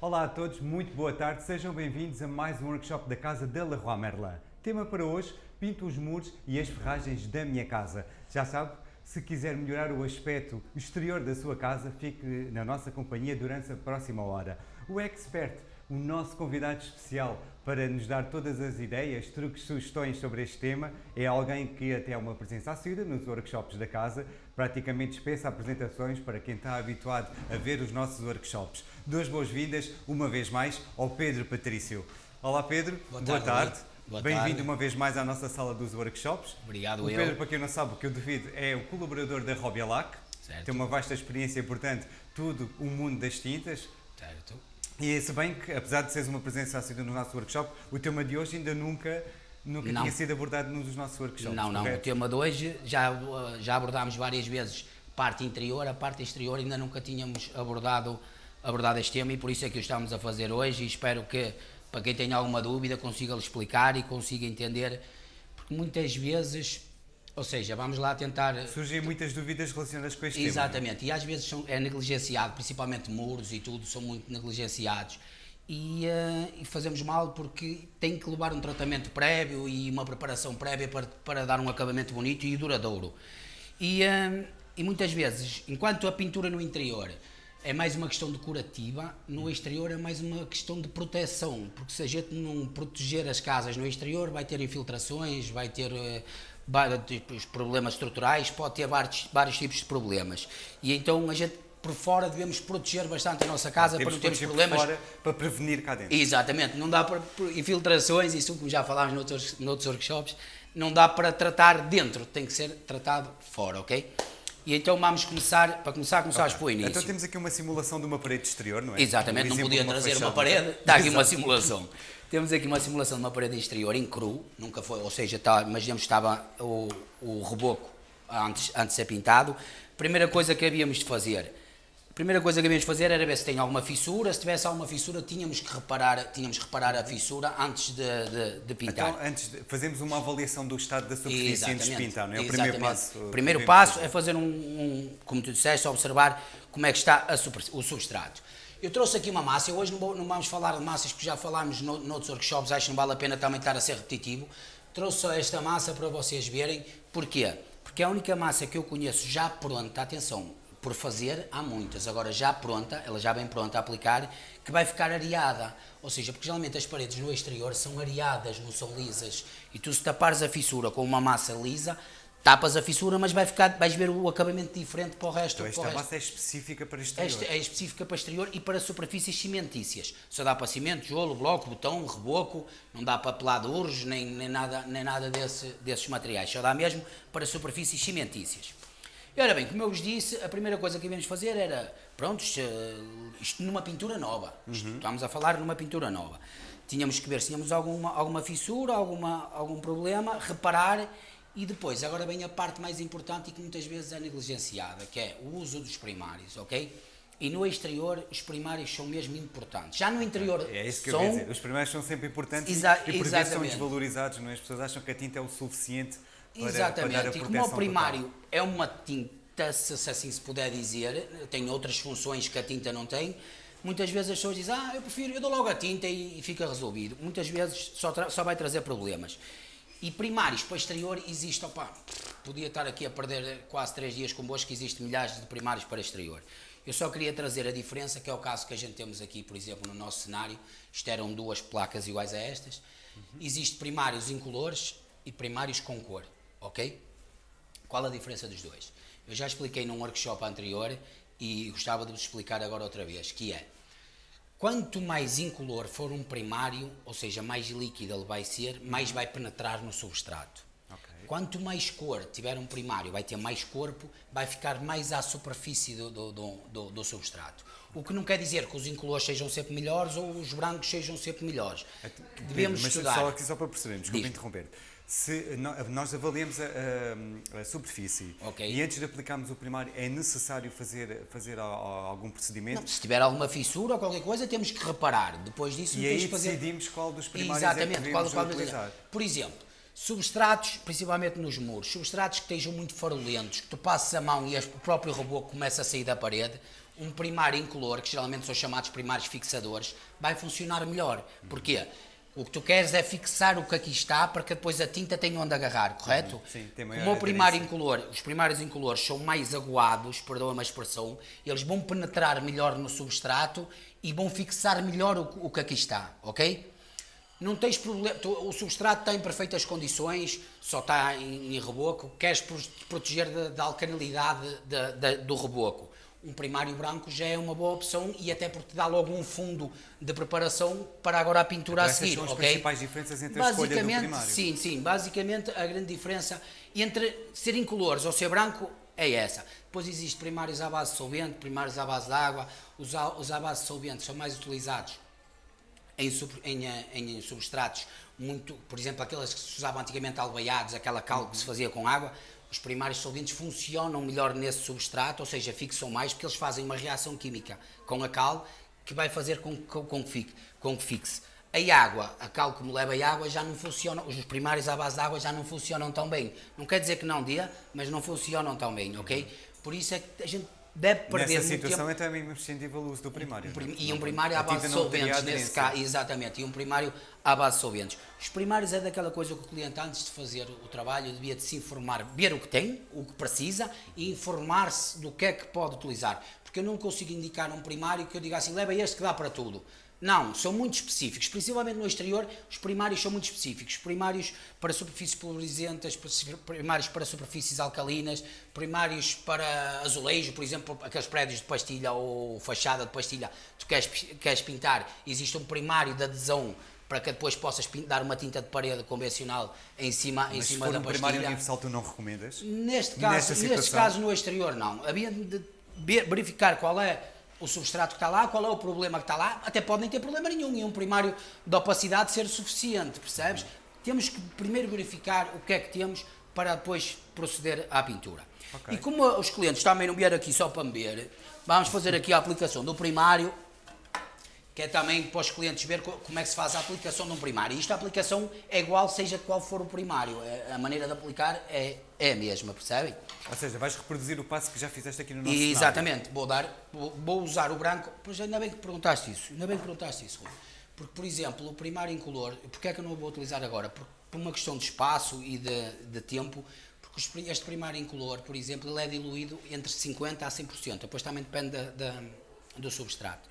Olá a todos, muito boa tarde, sejam bem-vindos a mais um workshop da Casa de Leroy Merlin. Tema para hoje, pinto os muros e as ferragens da minha casa. Já sabe, se quiser melhorar o aspecto exterior da sua casa, fique na nossa companhia durante a próxima hora. O expert, o nosso convidado especial para nos dar todas as ideias, truques, sugestões sobre este tema, é alguém que até é uma presença assídua nos workshops da casa, praticamente dispensa apresentações para quem está habituado a ver os nossos workshops. Duas boas-vindas, uma vez mais, ao Pedro Patrício. Olá Pedro, boa tarde. Boa tarde. Bem-vindo uma vez mais à nossa sala dos workshops. Obrigado, o eu. Pedro, para quem não sabe, o que eu devido é o colaborador da Robialac. Certo. Tem uma vasta experiência, portanto, tudo o mundo das tintas. Certo. E se bem que, apesar de seres uma presença assídua no nosso workshop, o tema de hoje ainda nunca, nunca Não. tinha sido abordado num dos nossos workshops. Não, não. O correto? tema de hoje já, já abordámos várias vezes parte interior, a parte exterior ainda nunca tínhamos abordado, abordado este tema e por isso é que o estamos a fazer hoje e espero que, para quem tenha alguma dúvida, consiga explicar e consiga entender, porque muitas vezes, ou seja, vamos lá tentar... Surgem muitas dúvidas relacionadas com este Exatamente, e às vezes são, é negligenciado, principalmente muros e tudo, são muito negligenciados. E, eh, e fazemos mal porque tem que levar um tratamento prévio e uma preparação prévia para, para dar um acabamento bonito e duradouro. E, eh, e muitas vezes, enquanto a pintura no interior é mais uma questão decorativa, no exterior é mais uma questão de proteção, porque se a gente não proteger as casas no exterior, vai ter infiltrações, vai ter eh, de problemas estruturais, pode ter vários, vários tipos de problemas. E então a gente por fora devemos proteger bastante a nossa casa para não termos problemas. fora para prevenir cá dentro. Exatamente, não dá para infiltrações, isso como já falámos noutros, noutros workshops, não dá para tratar dentro, tem que ser tratado fora, ok? E então vamos começar, para começar, começar por início. Então temos aqui uma simulação de uma parede exterior, não é? Exatamente, Um não podia trazer uma fachada. parede, está aqui uma simulação. Temos aqui uma simulação de uma parede exterior em cru, nunca foi, ou seja, está, imaginemos que estava o, o reboco antes, antes de ser pintado. Primeira coisa que havíamos de fazer, primeira coisa que havíamos de fazer era ver se tem alguma fissura, se tivesse alguma fissura tínhamos que reparar, tínhamos que reparar a fissura antes de, de, de pintar. Então, antes de, fazemos uma avaliação do estado da superfície antes de pintar, não é? O Exatamente. primeiro passo. O primeiro passo fazer. é fazer um, um- como tu disseste, observar como é que está a o substrato. Eu trouxe aqui uma massa, hoje não, não vamos falar de massas que já falámos no, noutros workshops, acho que não vale a pena também estar a ser repetitivo. Trouxe só esta massa para vocês verem. Porquê? Porque a única massa que eu conheço já pronta, atenção, por fazer há muitas, agora já pronta, ela já bem pronta a aplicar, que vai ficar areada. Ou seja, porque geralmente as paredes no exterior são areadas, não são lisas. E tu se tapares a fissura com uma massa lisa, tapas a fissura, mas vai ficar, vais ver o acabamento diferente para o resto. Então, esta resto. massa é específica para exterior. Esta é específica para exterior e para superfícies cimentícias. Só dá para cimento, tijolo, bloco, botão, reboco, não dá para peladuros, nem, nem nada, nem nada desse, desses materiais. Só dá mesmo para superfícies cimentícias. E ora bem, como eu vos disse, a primeira coisa que íamos fazer era, pronto, isto, numa pintura nova. Isto, Estamos a falar numa pintura nova. Tínhamos que ver se tínhamos alguma, alguma fissura, alguma, algum problema, reparar e depois, agora vem a parte mais importante e que muitas vezes é negligenciada, que é o uso dos primários, ok? E no exterior, os primários são mesmo importantes. Já no interior, É isso que são, eu dizer. Os primeiros são sempre importantes Exa- e por vezes são desvalorizados, não é? As pessoas acham que a tinta é o suficiente para, Exatamente, para dar a e proteção como o primário total. é uma tinta, se assim se puder dizer, tem outras funções que a tinta não tem, muitas vezes as pessoas dizem, ah, eu prefiro, eu dou logo a tinta e, e fica resolvido. Muitas vezes só, só vai trazer problemas. E primários para exterior existe, opá, podia estar aqui a perder quase três dias convosco, que existe milhares de primários para exterior. Eu só queria trazer a diferença, que é o caso que a gente temos aqui, por exemplo, no nosso cenário, isto eram duas placas iguais a estas, existe primários incolores e primários com cor, ok? Qual a diferença dos dois? Eu já expliquei num workshop anterior e gostava de vos explicar agora outra vez, que é, quanto mais incolor for um primário, ou seja, mais líquido ele vai ser, mais vai penetrar no substrato. Ok. Quanto mais cor tiver um primário, vai ter mais corpo, vai ficar mais à superfície do, do, do, do- substrato. O que não quer dizer que os incolores sejam sempre melhores ou os brancos sejam sempre melhores. Devemos Mas estudar. só aqui só para percebermos, desculpa Diz. interromper. Se nós avaliamos a, a- a superfície Ok. e antes de aplicarmos o primário é necessário fazer, fazer algum procedimento Não, se tiver alguma fissura ou qualquer coisa, temos que reparar. Depois disso, e aí fazer. decidimos qual dos primários Exatamente, é que qual, qual utilizar. Por exemplo, substratos, principalmente nos muros, substratos que estejam muito farolentos, que tu passas a mão e o próprio reboco começa a sair da parede, um primário incolor, que geralmente são chamados primários fixadores, vai funcionar melhor. Porquê? O que tu queres é fixar o que aqui está para que depois a tinta tenha onde agarrar, correto? Sim, tem maior Como o primário incolor, os primários incolores são mais aguados, perdoa-me a expressão, eles vão penetrar melhor no substrato e vão fixar melhor o, que- o que aqui está, ok? Não tens problema, tu- o substrato está em perfeitas condições, só está em, em reboco, queres pro- proteger da, da alcalinidade da- da- do reboco. Um primário branco já é uma boa opção e até porque dá logo um fundo de preparação para agora a pintura a Essas seguir, são as ok? principais diferenças entre a escolha do Basicamente, primário. sim, sim, basicamente a grande diferença entre ser incolores ou ser branco é essa. Depois existem primários à base de solvente, primários à base de água, os, à- os à base de solvente são mais utilizados em, em, eh, em substratos muito, por exemplo, aquelas que se usavam antigamente albaiados, aquela cal que se fazia com água, os primários solventes funcionam melhor nesse substrato, ou seja, fixam mais, porque eles fazem uma reação química com a cal que vai fazer com, com, com, que, fique, com que fixe. A água, a cal como leva a água, já não funciona, os primários à base de água já não funcionam tão bem. Não quer dizer que não dê, mas não funcionam tão bem, ok? Por isso é que a gente deve perder Nessa muito tempo. situação é também imprescindível o uso do primário. Um? E um primário à base de solventes, nesse caso, exatamente, e um primário à base de solventes. Os primários é daquela coisa que o cliente, antes de fazer o trabalho, devia de se informar, ver o que tem, o que precisa e informar-se do que é que pode utilizar. Porque eu não consigo indicar um primário que eu diga assim, leva este que dá para tudo. Não, são muito específicos, principalmente no exterior, os primários são muito específicos. Primários para superfícies pulverizantes, primários para superfícies alcalinas, primários para azulejo, por exemplo, aqueles prédios de pastilha ou fachada de pastilha, tu queres, queres pintar, existe um primário de adesão para que depois possas dar uma tinta de parede convencional em cima, em Mas se cima for da um pastilha. primário universal, tu não recomendas? Neste caso, neste caso no exterior não. Havia de ver- verificar qual é o substrato que está lá, qual é o problema que está lá. Até pode nem ter problema nenhum e um primário de opacidade ser suficiente, percebes? Temos que primeiro verificar o que é que temos para depois proceder à pintura. Ok. E como os clientes também não vieram aqui só para me ver, vamos fazer aqui a aplicação do primário que é também para os clientes ver co- como é que se faz a aplicação de um primário. E isto a aplicação é igual, seja qual for o primário. A maneira de aplicar é, é a mesma, percebem? Ou seja, vais reproduzir o passo que já fizeste aqui no nosso E, exatamente, vou, dar, vou, usar o branco. Pois ainda bem que perguntaste isso, ainda bem que perguntaste isso, Rui. Porque, por exemplo, o primário incolor, porque é que eu não o vou utilizar agora? Por, por uma questão de espaço e de, de tempo, porque este primário incolor, por exemplo, ele é diluído entre 50% a 100%, depois também depende da, da- do substrato.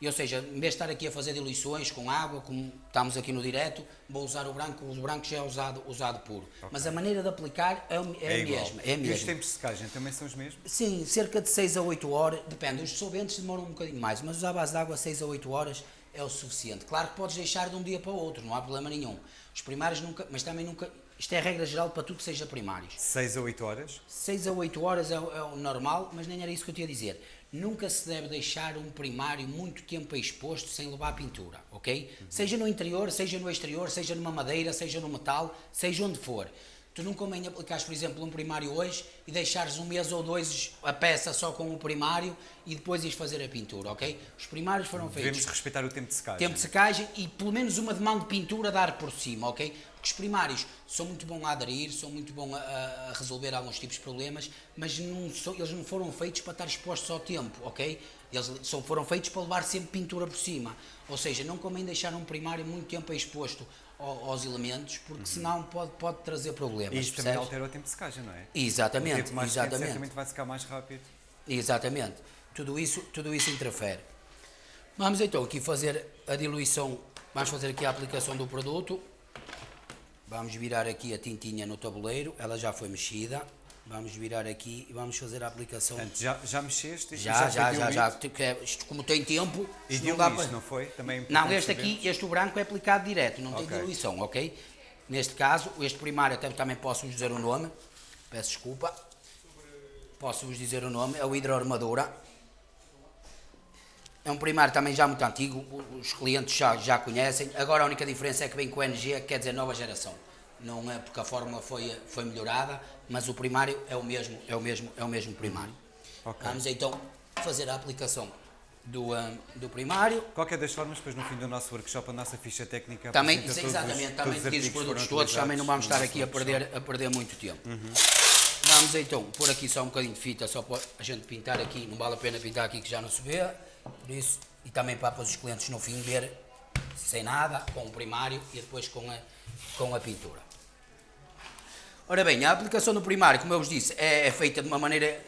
E, ou seja, em vez de estar aqui a fazer diluições com água, como estamos aqui no direto, vou usar o branco, o branco já é usado, usado puro. Mas a maneira de aplicar é, é É a mesma. É a E os tempos de secagem também são os mesmos? Sim, cerca de 6 a 8 horas, depende, os solventes demoram um bocadinho mais, mas usar a base de água 6 a 8 horas é o suficiente. Claro que podes deixar de um dia para o outro, não há problema nenhum. Os primários nunca, mas também nunca, isto é a regra geral para tudo que seja primários. 6 a 8 horas? 6 a 8 horas é, o- é o normal, mas nem era isso que eu tinha a dizer. Nunca se deve deixar um primário muito tempo exposto sem levar a pintura, ok? Seja no interior, seja no exterior, seja numa madeira, seja no metal, seja onde for. Tu não convém aplicares, por exemplo, um primário hoje e deixares um mês ou dois a peça só com o primário e depois ires fazer a pintura, ok? Os primários foram feitos Devemos respeitar o tempo de secagem. tempo de secagem e pelo menos uma de mão de pintura dar por cima, ok? Os primários são muito bons a aderir, são muito bons a, a- resolver alguns tipos de problemas, mas não são- eles não foram feitos para estar expostos ao tempo, ok? Eles só foram feitos para levar sempre pintura por cima. Ou seja, não convém deixar um primário muito tempo exposto ao- aos elementos, porque senão pode, pode trazer problemas. E isto também percebes? altera o tempo de secagem, não é? O Exatamente, tempo mais exatamente. certamente vai secar mais rápido. Exatamente. Tudo isso, tudo isso interfere. Vamos então aqui fazer a diluição, vamos fazer aqui a aplicação do produto. Vamos virar aqui a tintinha no tabuleiro, ela já foi mexida. Vamos virar aqui e vamos fazer a aplicação. Portanto, já, já mexeste? Já, já, já, já. Porque é- Isto, como tem tempo, E não dá para... não foi? Também é Não, este aqui, sabermos. este branco é aplicado direto, não tem Ok. diluição, ok? Neste caso, este primário até também posso vos dizer o nome, peço desculpa. Posso vos dizer o nome, é o hidroarmadura. É um primário também já muito antigo, os clientes já, já conhecem. Agora a única diferença é que vem com o NG, que quer dizer nova geração. Não é porque a fórmula foi, foi melhorada, mas o primário é o mesmo, é o mesmo, é o mesmo primário. Ok. Vamos então fazer a aplicação do, ah, do primário. Qualquer das formas, depois no fim do nosso workshop, a nossa ficha técnica Também, todos os- exatamente, todos também os diz os que produtos todos, também não vamos estar aqui a perder, a perder muito tempo. Uhum. Vamos então pôr aqui só um bocadinho de fita, só para a gente pintar aqui, não vale a pena pintar aqui que já não se vê, por isso, e também para os clientes no fim ver sem nada, com o primário e depois com a, com a pintura. Ora bem, a aplicação do primário, como eu vos disse, é, é feita de uma maneira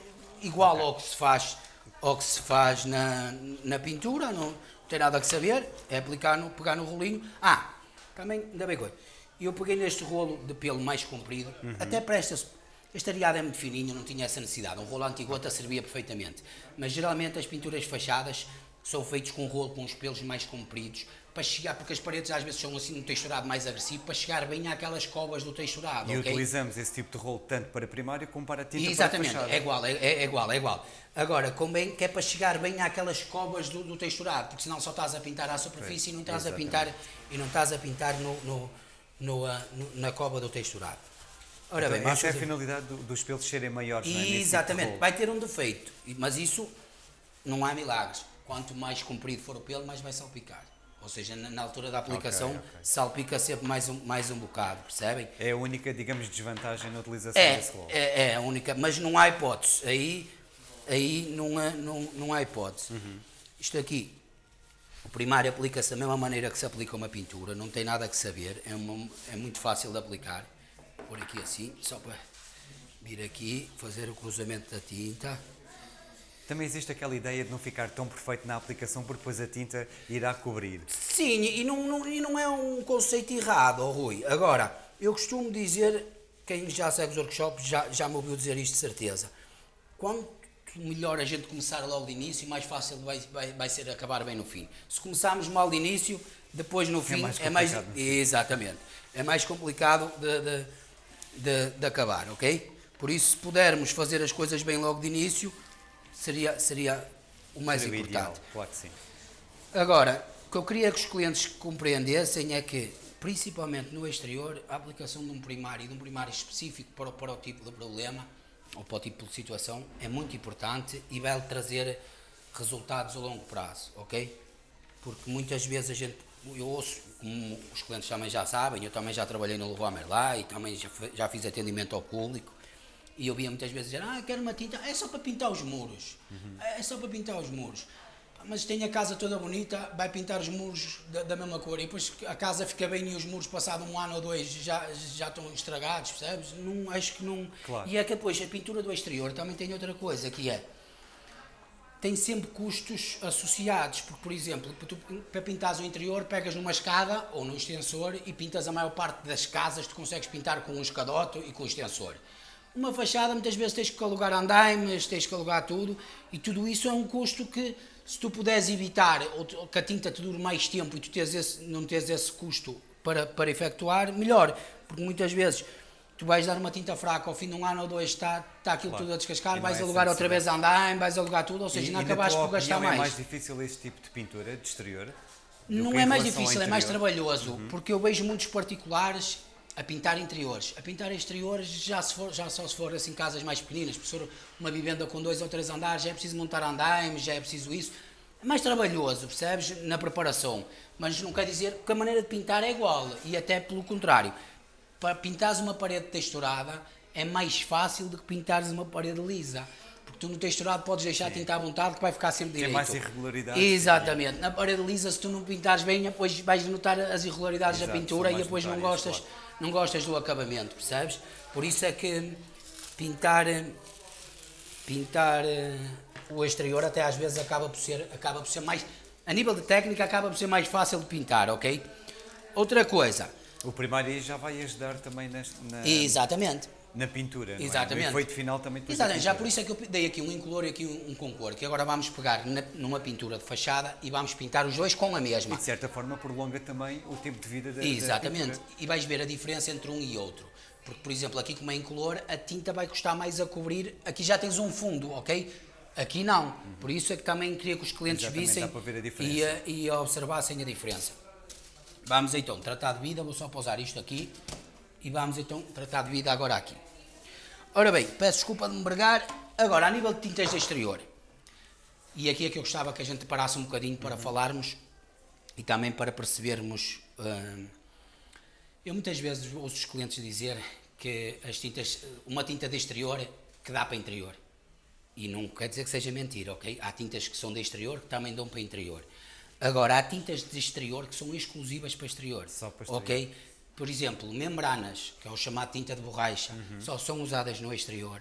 igual ao que se faz, ao que se faz na, na pintura, não tem nada a saber, é aplicar no, pegar no rolinho. Ah, também, ainda bem coisa, eu peguei neste rolo de pelo mais comprido, uhum. até para estas, este areado é muito fininho, não tinha essa necessidade, um rolo antigota servia perfeitamente, mas geralmente as pinturas fachadas são feitas com um rolo com os pelos mais compridos, para chegar, porque as paredes às vezes são assim um texturado mais agressivo, para chegar bem àquelas covas do texturado. E okay? utilizamos esse tipo de rolo tanto para primário como para tinta Exatamente, para é igual, é, é, igual, é igual. Agora, convém que é para chegar bem àquelas covas do, do texturado, porque senão só estás a pintar à superfície e não estás a pintar e não estás a pintar no, no, no, uh, no na cova do texturado. Ora então, bem, é a finalidade do, dos pelos serem maiores, não é? Exatamente, tipo vai ter um defeito, mas isso não há milagres. Quanto mais comprido for o pelo, mais vai salpicar. Ou seja, na, na altura da aplicação okay, okay. salpica sempre mais um, mais um bocado, percebem? É a única, digamos, desvantagem na utilização é, desse rolo. É, é a única, mas não há hipótese. Aí, aí não, há, não, não há hipótese. Uhum. Isto aqui, o primário aplica-se da mesma maneira que se aplica uma pintura, não tem nada que saber, é, uma, é muito fácil de aplicar. Por aqui assim, só para vir aqui, fazer o cruzamento da tinta. Também existe aquela ideia de não ficar tão perfeito na aplicação porque depois a tinta irá cobrir. Sim, e não, não, e não é um conceito errado, oh, Rui. Agora, eu costumo dizer, quem já segue os workshops já, já me ouviu dizer isto de certeza. Quanto melhor a gente começar logo de início, mais fácil vai, vai, vai ser acabar bem no fim. Se começarmos mal de início, depois no é fim é mais. É mais exatamente. É mais complicado de, de, de, de acabar, ok? Por isso, se pudermos fazer as coisas bem logo de início, seria, seria o mais seria importante. Ideal, claro que sim. Agora, o que eu queria que os clientes compreendessem é que, principalmente no exterior, a aplicação de um primário, de um primário específico para, para o tipo de problema ou para o tipo de situação é muito importante e vai trazer resultados a longo prazo, ok? Porque muitas vezes a gente, eu ouço, como os clientes também já sabem, eu também já trabalhei no Leroy Merlin e também já, já fiz atendimento ao público, e eu via muitas vezes dizer, ah, quero uma tinta, é só para pintar os muros. Uhum. É só para pintar os muros. Mas tem a casa toda bonita, vai pintar os muros da, da, mesma cor. E depois a casa fica bem e os muros, passado um ano ou dois, já, já estão estragados, percebes? Não, acho que não. Claro. E é que depois a pintura do exterior também tem outra coisa, que é. Tem sempre custos associados, porque, por exemplo, tu, para pintares o interior, pegas numa escada ou num extensor e pintas a maior parte das casas, tu consegues pintar com um escadote e com um extensor. Uma fachada, muitas vezes tens que alugar andaimes, tens que alugar tudo, e tudo isso é um custo que, se tu puderes evitar, ou que a tinta te dure mais tempo e tu tens esse, não tens esse custo para, para efetuar, melhor. Porque muitas vezes tu vais dar uma tinta fraca, ao fim de um ano ou dois está, está aquilo claro. tudo a descascar, vais é alugar outra vez andaime, vais alugar tudo, ou seja, e, não acabaste por gastar mais. é mais difícil esse tipo de pintura de exterior? Não é mais difícil, é mais trabalhoso, uhum. porque eu vejo muitos particulares a pintar interiores. A pintar exteriores já, se for, já só se for assim casas mais pequeninas, ser uma vivenda com dois ou três andares, já é preciso montar andaimes, já é preciso isso. É mais trabalhoso, percebes? Na preparação. Mas não quer dizer que a maneira de pintar é igual. E até pelo contrário. Para pintares uma parede texturada é mais fácil do que pintares uma parede lisa. Porque tu no texturado podes deixar Sim. tinta à vontade que vai ficar sempre direito. Tem mais irregularidades. Exatamente. Na parede lisa, se tu não pintares bem, depois vais notar as irregularidades Exato, da pintura e depois não gostas. Claro não gostas do acabamento, percebes? Por isso é que pintar, pintar eh, o exterior até às vezes acaba por ser, acaba por ser mais, a nível de técnica acaba por ser mais fácil de pintar, ok? Outra coisa. O primário já vai ajudar também neste, na... Exatamente. Na pintura, Exatamente. É? O efeito final também Exatamente, já por isso é que eu dei aqui um incolor e aqui um, um concor, que agora vamos pegar na, numa pintura de fachada e vamos pintar os dois com a mesma. E de certa forma prolonga também o tempo de vida da Exatamente, da e vais ver a diferença entre um e outro. Porque, por exemplo, aqui como é incolor, a tinta vai custar mais a cobrir, aqui já tens um fundo, ok? Aqui não, uhum. por isso é que também queria que os clientes Exatamente, vissem e, e observassem a diferença. Vamos então tratar de vida, vou só pausar isto aqui e vamos então tratar de vida agora aqui. Ora bem, peço desculpa de me bregar. Agora, a nível de tintas de exterior, e aqui é que eu gostava que a gente parasse um bocadinho para uhum. falarmos e também para percebermos. Uh, eu muitas vezes ouço os clientes dizer que as tintas, uma tinta de exterior que dá para interior. E não quer dizer que seja mentira, ok? Há tintas que são de exterior que também dão para interior. Agora, há tintas de exterior que são exclusivas para exterior. Só para exterior. Ok? Por exemplo, membranas, que é o chamado tinta de borracha, Uhum. só são usadas no exterior.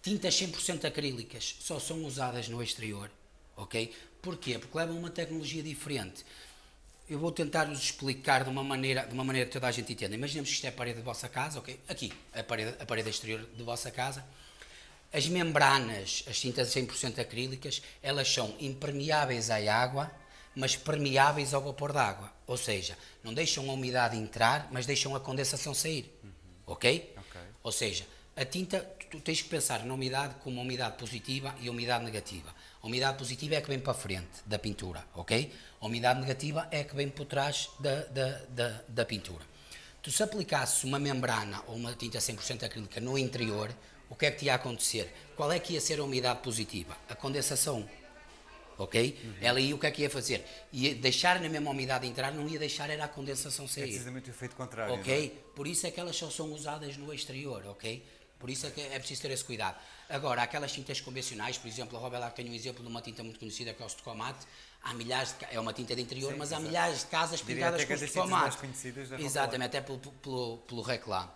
Tintas 100% acrílicas só são usadas no exterior. Ok? Porquê? Porque levam uma tecnologia diferente. Eu vou tentar vos explicar de uma maneira, de uma maneira que toda a gente entenda. Imaginemos que isto é a parede da vossa casa, ok? Aqui, a parede, a parede exterior da vossa casa. As membranas, as tintas 100% acrílicas, elas são impermeáveis à água, mas permeáveis ao vapor d'água. Ou seja, não deixam a umidade entrar, mas deixam a condensação sair. Ok? Ok. Ou seja, a tinta, tu, tens que pensar na umidade como umidade positiva e umidade negativa. A umidade positiva é a que vem para frente da pintura, ok? A umidade negativa é a que vem por trás da, da, da, da pintura. Tu se aplicasses uma membrana ou uma tinta 100% acrílica no interior, o que é que te ia acontecer? Qual é que ia ser a umidade positiva? A condensação. Ok? Ela aí o que é que ia fazer? Ia deixar na mesma umidade entrar, não ia deixar era a condensação É sair. precisamente o efeito contrário. não é? Ok? Por isso é que elas só são usadas no exterior, ok? Por isso é que é preciso ter esse cuidado. Agora, aquelas tintas convencionais, por exemplo, a Robelac tem um exemplo de uma tinta muito conhecida que é o Stocomate. Há milhares de, é uma tinta de interior, Sim, mas há milhares de casas pintadas com é Stocomate. Exatamente, até pelo, pelo, pelo reclame.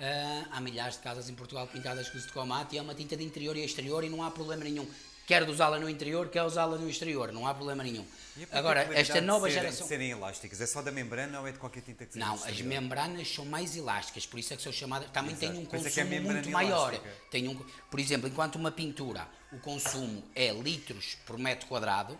Ah, há milhares de casas em Portugal pintadas com Stocomate e é uma tinta de interior e exterior e não há problema nenhum. Quer de usá-la no interior, quer usá-la no exterior, não há problema nenhum. Agora, esta nova serem, geração. de serem elásticas, é só da membrana ou é de qualquer tinta que seja Não, as membranas são mais elásticas, por isso é que são chamadas. Também Exato. têm um Por é que é consumo membrana muito maior. elástica. Tem um, por exemplo, enquanto uma pintura, o consumo é litros por metro quadrado,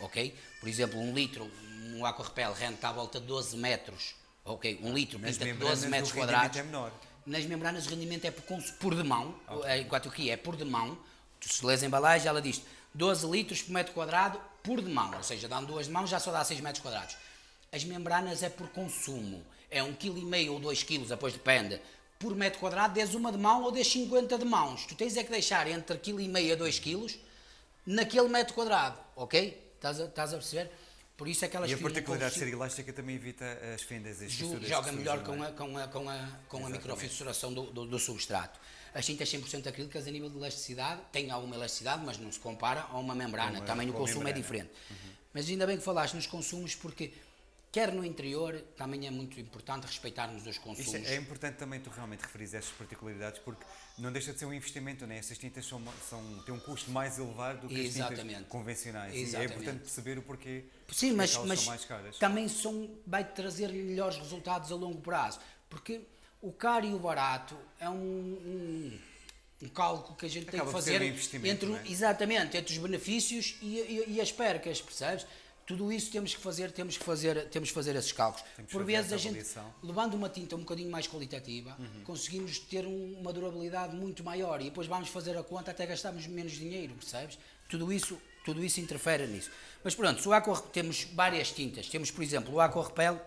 ok? Por exemplo, um litro, um aquarrepel rende à volta de 12 metros, ok? Um litro Nas pinta membranas 12 metros quadrados. é menor. Nas membranas o rendimento é por, por demão, eh, enquanto aqui é por demão. Tu se lês a embalagem, ela diz 12 litros por metro quadrado por demão, ou seja, dando duas de mão já só dá 6 metros quadrados. As membranas é por consumo, é 1,5 kg ou 2 kg, depois depende. Por metro quadrado, des uma de mão ou des 50 de mãos. Tu tens é que deixar entre 1,5 kg a 2 kg naquele metro quadrado, ok? Estás a, estás a perceber? Por isso é que elas E a particularidade de ser elástica também evita as fendas, as joga melhor com é? a, com a, com a, com a microfissuração do, do, do substrato. As tintas 100% acrílicas a nível de elasticidade têm alguma elasticidade, mas não se compara a uma membrana. Com a- também o consumo é membrana. diferente. Mas ainda bem que falaste nos consumos, porque quer no interior, também é muito importante respeitarmos os consumos. Isso é, é importante também tu realmente referires estas particularidades porque não deixa de ser um investimento, né? Estas tintas são, são, têm um custo mais elevado do que as tintas Exatamente. convencionais. E é Exatamente. importante perceber o porquê Sim, porque mas, elas mas são mais caras. também são, vai trazer melhores resultados a longo prazo. Porque o caro e o barato é um, um, um cálculo que a gente tem Acaba que por ser fazer um entre, é? exatamente, entre os benefícios e, e- e as percas, percebes? Tudo isso temos que fazer, temos que fazer, temos que fazer esses cálculos. Temos que Por vezes a gente. Uhum. levando uma tinta um bocadinho mais qualitativa, conseguimos ter um- uma durabilidade muito maior e depois vamos fazer a conta até gastarmos menos dinheiro, percebes? Tudo isso, tudo isso interfere nisso. Mas pronto, o Aqua, temos várias tintas. Temos, por exemplo, o Aqua Repel,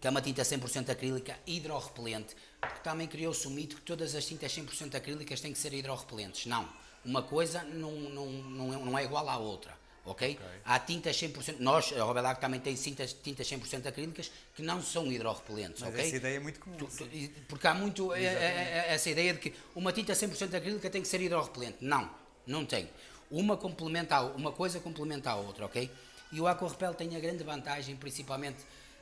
que é uma tinta 100% acrílica hidrorrepelente, porque também criou-se o mito que todas as tintas 100% acrílicas têm que ser hidrorrepelentes. Não, uma coisa não, não, não, é, não é igual à outra, ok? Há tintas 100%, nós, a Robelac também tem tintas, tintas 100% acrílicas que não são hidrorrepelentes, Mas ok? essa ideia é muito comum. Tu- tu- porque há muito é- é- é- essa ideia de que uma tinta 100% acrílica tem que ser hidrorrepelente. Não, não tem. Uma, complementa uma coisa complementa a outra, ok? E o Aquarepel tem a grande vantagem, principalmente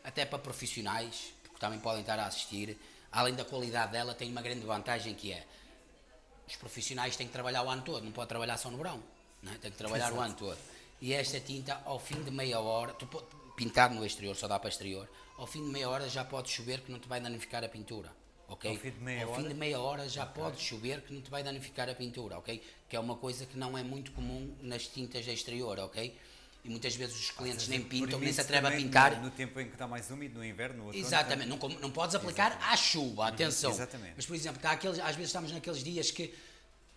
até para profissionais, porque também podem estar a assistir, além da qualidade dela, tem uma grande vantagem que é os profissionais têm que trabalhar o ano todo, não pode trabalhar só no verão, é? tem que trabalhar o ano todo. E esta tinta, ao fim de meia hora, tu pode pintar no exterior, só dá para exterior, ao fim de meia hora já pode chover que não te vai danificar a pintura. ok? Ao fim de meia Ao fim hora? de meia hora já pode chover que não te vai danificar a pintura, ok? Que é uma coisa que não é muito comum nas tintas de exterior, ok? E muitas vezes os clientes nem pintam, nem se atrevem a pintar. No, no tempo em que está mais úmido, no inverno, no outono. Exatamente, não, com- não podes aplicar à chuva, atenção. exatamente. Mas, por exemplo, está aqueles, às vezes estamos naqueles dias que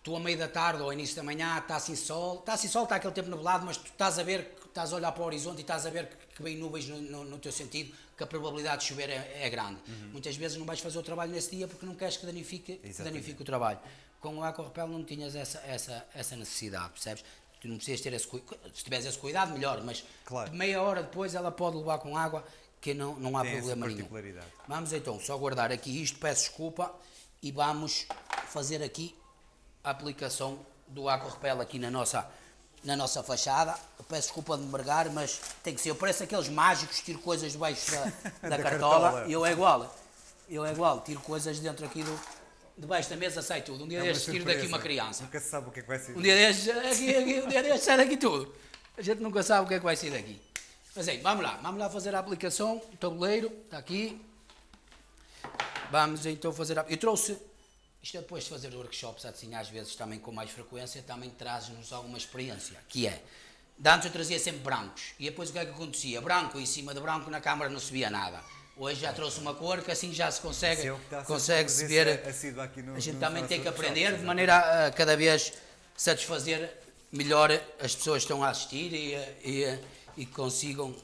tu, a meio da tarde ou início da manhã, está assim sol, está assim sol, está aquele tempo nublado, mas tu estás a ver, estás a olhar para o horizonte e estás a ver que, que vem nuvens no, no- no teu sentido, que a probabilidade de chover é, é grande. Muitas vezes não vais fazer o trabalho nesse dia porque não queres que danifique, que Exatamente. danifique o trabalho. Com o Aquarepel não tinhas essa, essa, essa necessidade, percebes? Tu não precisas ter esse cuidado, se tiveres esse cuidado, melhor, mas Claro. meia hora depois ela pode levar com água que não, não há Tem problema nenhum. Vamos então só guardar aqui isto, peço desculpa, e vamos fazer aqui a aplicação do Aquarepel aqui na nossa, na nossa fachada. Eu peço desculpa de me mergar, mas tem que ser. Eu pareço aqueles mágicos, tiro coisas debaixo da, da, Da cartola. cartola. Eu é igual. Eu é igual, tiro coisas dentro aqui do. Debaixo da mesa sai tudo. Um dia É destes tiro daqui uma criança. Nunca se sabe o que é que vai ser. Um dia destes, aqui, aqui, um dia destes sai daqui tudo. A gente nunca sabe o que é que vai sair daqui. Mas aí, vamos lá, vamos lá fazer a aplicação. O tabuleiro está aqui. Vamos então fazer a. Eu trouxe. Isto é depois de fazer workshops assim, às vezes também com mais frequência, também traz-nos alguma experiência. Que é. De antes eu trazia sempre brancos. E depois o que é que acontecia? Branco em cima de branco na câmara não se via nada. Hoje já trouxe uma cor que assim já se consegue, é a consegue-se presença ver. aqui no- a gente também tem que aprender de maneira a cada vez satisfazer melhor as pessoas que estão a assistir e, e, e consigam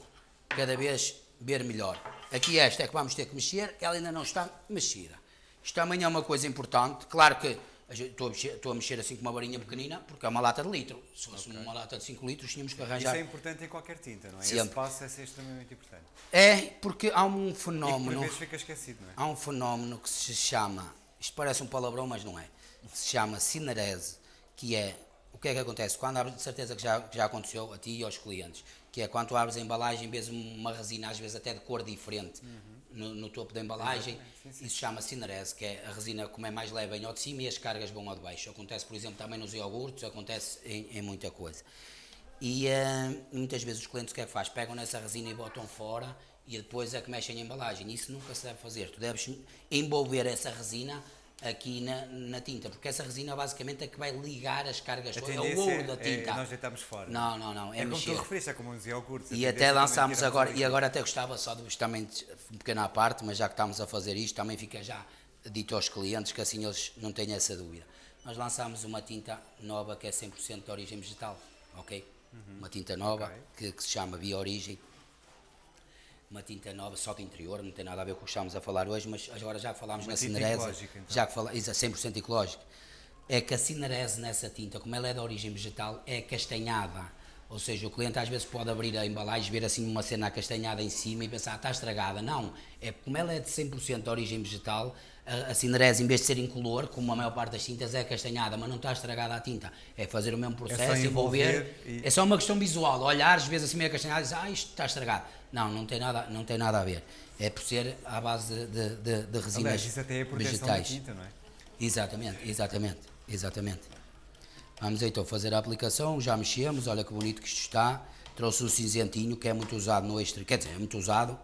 cada vez ver melhor. Aqui esta é que vamos ter que mexer, ela ainda não está mexida. Isto também é uma coisa importante, claro que a estou a, a mexer assim com uma varinha pequenina, porque é uma lata de litro. Se fosse uma lata de 5 litros, tínhamos que Isso arranjar. é importante em qualquer tinta, não é? Sempre. Esse passo é extremamente importante. É, porque há um E que por fenómeno. vezes fica esquecido, não é? Há um fenómeno que se chama, isto parece um palavrão, mas não é, que se chama cinerese, que é, o que é que acontece? Quando abres, de certeza que já, que já aconteceu a ti e aos clientes, que é quando tu abres a embalagem, vês uma resina, às vezes até de cor diferente, no, no topo da embalagem, isso chama cinerese, que é a resina, como é mais leve, vem ao de cima e as cargas vão ao de baixo. Acontece, por exemplo, também nos iogurtes, acontece em, em muita coisa. E eh, muitas vezes os clientes o que é que faz? Pegam nessa resina e botam fora e depois é que mexem a embalagem. Isso nunca se deve fazer. Tu deves envolver essa resina aqui na, na tinta, porque essa resina basicamente é que vai ligar as cargas todas. É o ouro da é tinta. nós deitamos fora. Não, não, não. É, É como mexer. tu referiste, é como uns iogurtes. E até é lançámos agora, e agora até gostava só de também um pequeno à parte, mas já que estamos a fazer isto, também fica já dito aos clientes que assim eles não têm essa dúvida. Nós lançámos uma tinta nova que é 100% de origem vegetal, ok? Uma tinta nova Ok. que, que se chama Bio-Origem. Uma tinta nova só de interior, não tem nada a ver com o que estamos a falar hoje, mas agora já que falámos Uma na cinerese, então. já que fala, isso é 100% ecológico, é que a cinerese nessa tinta, como ela é de origem vegetal, é castanhada. Ou seja, o cliente às vezes pode abrir a embalagem, ver assim uma cena acastanhada em cima e pensar, ah, está estragada. Não, é como ela é de 100% de origem vegetal, a, a cinerese, em vez de ser incolor, como a maior parte das tintas, é castanhada, mas não está estragada a tinta. É fazer o mesmo processo, envolver. envolver e- É só uma questão visual. Olhares, vês assim meio castanhado e dizes, ah, isto está estragado. Não, não tem nada, não tem nada a ver. É por ser à base de, de, de, resinas Aliás, isso até é a proteção vegetais. da tinta, não é? Exatamente, exatamente, exatamente. Vamos então fazer a aplicação, já mexemos, olha que bonito que isto está. Trouxe o cinzentinho, que é muito usado no extra, quer dizer, é muito usado,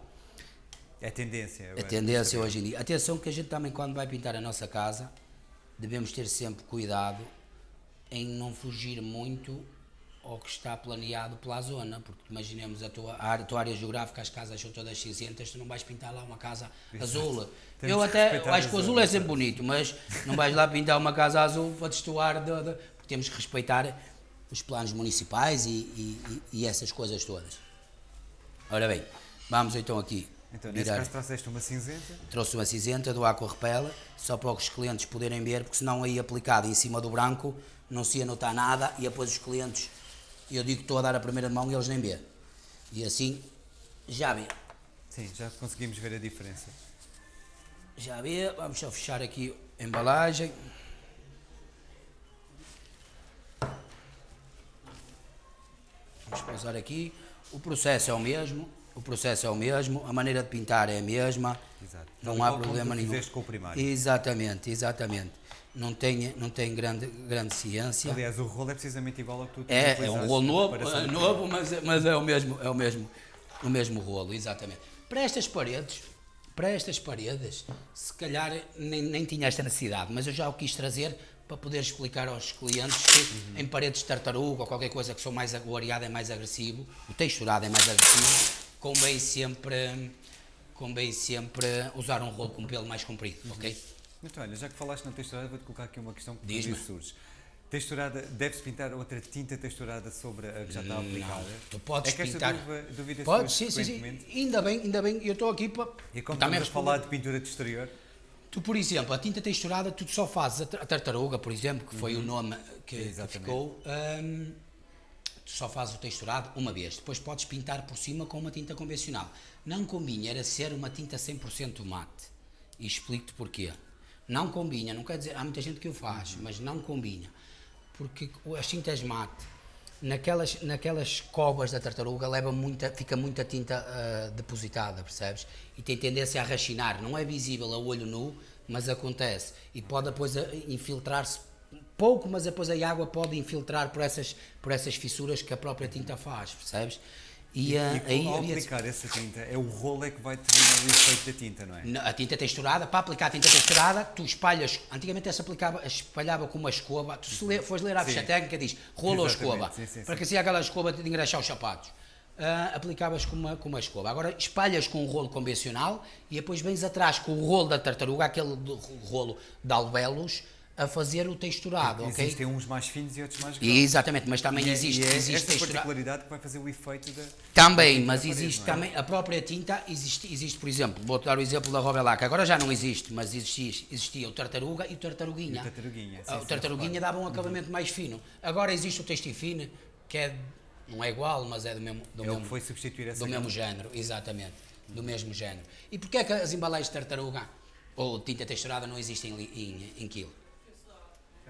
É tendência. é tendência hoje em dia. Atenção que a gente também quando vai pintar a nossa casa, devemos ter sempre cuidado em não fugir muito ao que está planeado pela zona, porque imaginemos a tua área, a tua área geográfica, as casas são todas cinzentas, tu não vais pintar lá uma casa azul. Temos Eu até eu acho que o azul é sempre bonito, mas não vais lá pintar uma casa azul para destoar, de, de, porque temos que respeitar os planos municipais e, e, e- e essas coisas todas. Ora bem, vamos então aqui Então, nesse virar. caso, trouxeste uma cinzenta. Trouxe uma cinzenta do Aqua Repel, só para os clientes poderem ver, porque senão aí aplicado em cima do branco não se ia notar nada e depois os clientes, eu digo que estou a dar a primeira mão e eles nem vê. E assim, já vê. Sim, já conseguimos ver a diferença. Já vê, vamos só fechar aqui a embalagem. Vamos pausar aqui. O processo é o mesmo, o processo é o mesmo, a maneira de pintar é a mesma. Exato. Não há problema nenhum. com o primário. Exatamente, exatamente. Não tem, não tem grande, grande ciência. Aliás, o rolo é precisamente igual ao que tu É, é um rolo novo, é novo mas, é- mas é o mesmo, é o mesmo, o mesmo rolo, exatamente. Para estas paredes, para estas paredes, se calhar nem, nem tinha esta necessidade, mas eu já o quis trazer para poder explicar aos clientes que em paredes de tartaruga ou qualquer coisa que são mais, o areado é mais agressivo, o texturado é mais agressivo, convém sempre, convém sempre usar um rolo com pelo mais comprido, ok? Muito bem, já que falaste na texturada, vou-te colocar aqui uma questão que vezes surge. Texturada, deve-se pintar outra tinta texturada sobre a que já está aplicada? Tu podes é que esta pintar. dúvida, dúvida Pode, sim, sim, sim. Ainda bem, ainda bem, eu estou aqui para. E como também a falar de pintura de exterior, Tu, por exemplo, a tinta texturada, tu só fazes a tar- a tartaruga, por exemplo, que foi o nome que, que ficou, hum, tu só fazes o texturado uma vez. Depois podes pintar por cima com uma tinta convencional. Não convinha, era ser uma tinta 100% mate. E explico-te porquê. Não combina, não quer dizer, há muita gente que o faz, mas não combina. Porque as tintas mate, naquelas, naquelas covas da tartaruga, leva muita, fica muita tinta ah, depositada, percebes? E tem tendência a rachinar. Não é visível a olho nu, mas acontece. E pode depois ah, infiltrar-se pouco, mas depois a água pode infiltrar por essas, por essas fissuras que a própria tinta faz, percebes? E, E aí ao havia- aplicar essa tinta, é o rolo é que vai determinar o efeito da tinta, não é? A tinta texturada, para aplicar a tinta texturada, tu espalhas. Antigamente essa aplicava, espalhava com uma escova. Tu se lê, fores ler a ficha técnica, diz rolo ou escova. sim, sim, para que assim aquela escova de engraxar os sapatos. Ah, aplicavas com uma, com uma escova. Agora espalhas com um rolo convencional e depois vens atrás com o rolo da tartaruga, aquele rolo de alvelos, a fazer o texturado, ok? Existem uns mais finos e outros mais grossos. exatamente, mas também E é- existe, e é existe esta textura- particularidade que vai fazer o efeito da. Também, da mas existe é? também a própria tinta, existe, existe por exemplo, vou dar o exemplo da Robelac, agora já não existe, mas existia, existia o tartaruga e o tartaruguinha. E o tartaruguinha, sim, Ah, o sim, tartaruguinha claro. dava um acabamento mais fino. Agora existe o textil fino, que é, não é igual, mas é do mesmo, do É o mesmo, foi substituir essa do mesmo género, exatamente, do mesmo género. E porquê é que as embalagens de tartaruga ou tinta texturada não existem em, em, em quilo?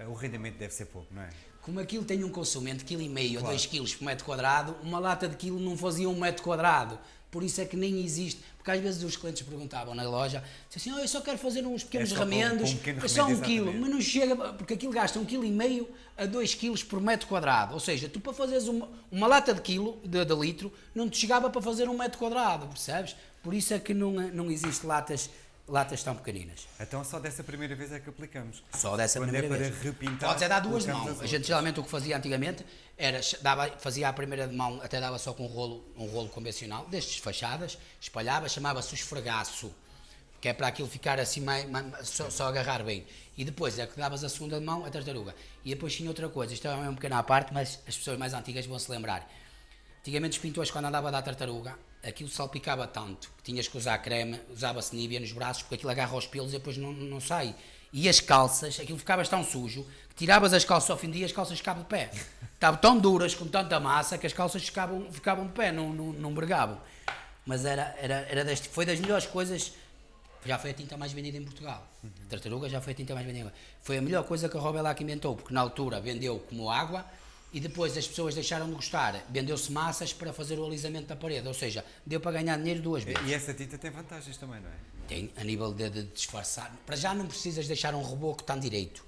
O rendimento deve ser pouco, não é? Como aquilo tem um consumo de quilo e meio a Claro. 2 quilos por metro quadrado, uma lata de quilo não fazia um metro quadrado. Por isso é que nem existe. Porque às vezes os clientes perguntavam na loja, assim, oh, eu só quero fazer uns pequenos É um- remendos, para um pequeno é só um remendo, quilo, mas não chega, porque aquilo gasta um quilo e meio a 2 quilos por metro quadrado. Ou seja, tu para fazeres uma, uma lata de quilo, de, de litro, não te chegava para fazer um metro quadrado, percebes? Por isso é que não, não existe latas, latas tão pequeninas. Então só dessa primeira vez é que aplicamos. Só dessa Quando primeira é para vez. repintar, Podes é dar duas mãos. A gente geralmente o que fazia antigamente era dava, fazia a primeira de mão, até dava só com um rolo, um rolo convencional, destes fachadas, espalhava, chamava-se o esfregaço, que é para aquilo ficar assim mais, mais- só, só agarrar bem. E depois é que davas a segunda de mão, a tartaruga. E depois tinha outra coisa, isto é um pequeno à parte, mas as pessoas mais antigas vão se lembrar. Antigamente os pintores, quando andava a dar tartaruga, aquilo salpicava tanto que tinhas que usar creme, usava-se nívea nos braços, porque aquilo agarra os pelos e depois não, não sai. E as calças, aquilo ficava tão sujo que tiravas as calças ao fim do dia as calças ficavam de pé. Estavam tão duras, com tanta massa, que as calças ficavam, ficavam de pé, não, não, não bregavam. Mas era, era, era deste, foi das melhores coisas. Já foi a tinta mais vendida em Portugal. A tartaruga já foi a tinta mais vendida. Foi a melhor coisa que a Robelac inventou, porque na altura vendeu como água e depois as pessoas deixaram de gostar. Vendeu-se massas para fazer o alisamento da parede. Ou seja, deu para ganhar dinheiro duas vezes. E essa tinta tem vantagens também, não é? Tem, a nível de, de disfarçar. Para já não precisas deixar um reboco tão direito,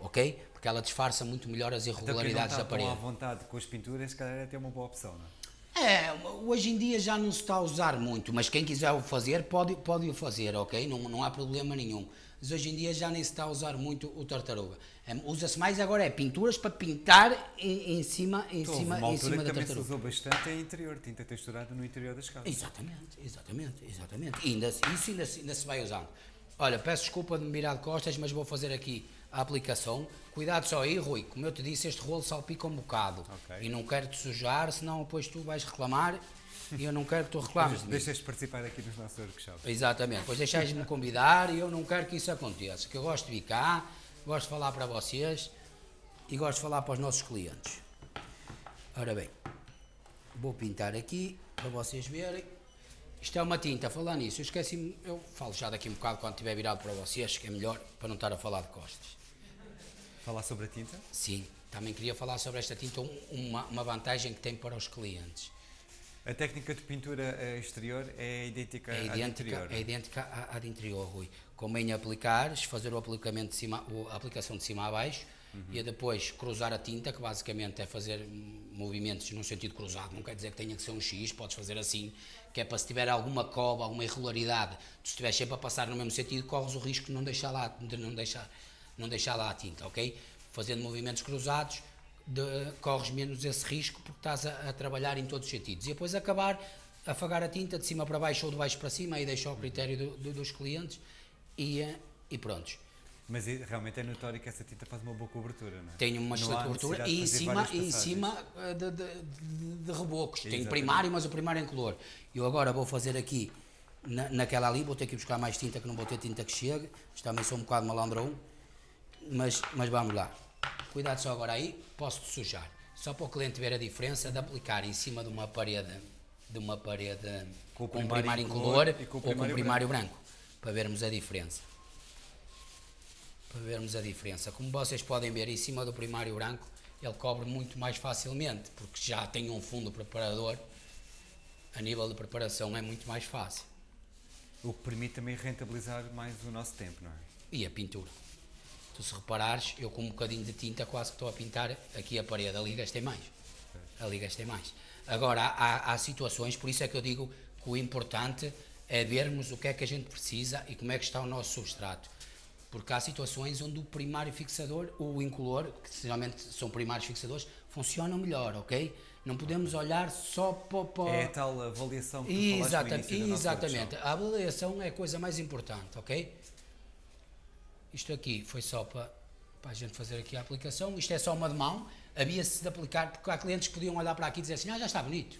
ok? Porque ela disfarça muito melhor as Então irregularidades está da tão à parede. vontade com as pinturas, se calhar é até uma boa opção, não é? É, hoje em dia já não se está a usar muito, mas quem quiser o fazer, pode, pode o fazer, ok? Não, não há problema nenhum. Mas hoje em dia já nem se está a usar muito o tartaruga. É, Usa-se mais agora é pinturas para pintar em, em cima, em houve cima, em cima da também se tartaruga. usou bastante em interior, tinta texturada no interior das casas. Exatamente, exatamente, exatamente. E ainda, isso ainda, se- ainda se vai usando. Olha, peço desculpa de me virar de costas, mas vou fazer aqui a aplicação. Cuidado só aí, Rui. Como eu te disse, este rolo salpica um bocado. Ok. E não quero te sujar, senão depois tu vais reclamar e eu não quero que tu reclames de mim. Deixas-te participar aqui nos nossos workshops. Exatamente, pois deixais-me convidar e eu não quero que isso aconteça. Que eu gosto de vir cá, gosto de falar para vocês e gosto de falar para os nossos clientes. Ora bem, vou pintar aqui para vocês verem. Isto é uma tinta, falar nisso, eu esqueci eu falo já daqui um bocado quando estiver virado para vocês, que é melhor para não estar a falar de costas. Falar sobre a tinta? Sim, também queria falar sobre esta tinta, um- uma, uma vantagem que tem para os clientes. A técnica de pintura eh, exterior é idêntica É à de idêntica, interior. é idêntica à, à de interior, Rui. Convém aplicares, fazer o aplicamento de cima, a aplicação de cima a baixo e depois cruzar a tinta, que basicamente é fazer movimentos no sentido cruzado. Não quer dizer que tenha que ser um X, podes fazer assim, que é para se tiver alguma cova, alguma irregularidade, tu estiveres sempre a passar no mesmo sentido, corres o risco de não deixar lá, de não deixar, não deixar lá a tinta, ok? Fazendo movimentos cruzados, de- corres menos esse risco porque estás a, a trabalhar em todos os sentidos. E depois acabar, afagar a tinta de cima para baixo ou de baixo para cima, aí deixa ao critério do- do- dos clientes e, eh, e prontos. Mas realmente é notório que essa tinta faz uma boa cobertura, não é? Tem uma excelente cobertura e em cima, e em cima eh, de, de- de- rebocos. Tem primário, mas o primário é em color. Eu agora vou fazer aqui na, naquela ali, vou ter que buscar mais tinta, que não vou ter tinta que chegue. Isto também sou um bocado malandrão. Mas, mas vamos lá. Cuidado só agora aí, posso sujar. Só para o cliente ver a diferença de aplicar em cima de uma parede, de uma parede Com com um primário primário em em color color e com ou com um primário primário branco. Para vermos a diferença. para vermos a diferença. Como vocês podem ver, em cima do primário branco, ele cobre muito mais facilmente, porque já tem um fundo preparador, a nível de preparação é muito mais fácil. O que permite também rentabilizar mais o nosso tempo, não é? E a pintura. Tu se reparares, eu com um bocadinho de tinta quase que estou a pintar aqui a parede, ali gastei mais. Ali gastei mais. Agora, há, há situações, por isso é que eu digo que o importante é vermos o que é que a gente precisa e como é que está o nosso substrato. Porque há situações onde o primário fixador, o incolor, que geralmente são primários fixadores, funcionam melhor, ok? Não podemos olhar só para... É a tal avaliação que tu Exatamente, exatamente. A avaliação é a coisa mais importante, ok? Isto aqui foi só para, para a gente fazer aqui a aplicação. Isto é só uma de mão. Havia-se de aplicar, porque há clientes que podiam olhar para aqui e dizer assim, ah, já está bonito.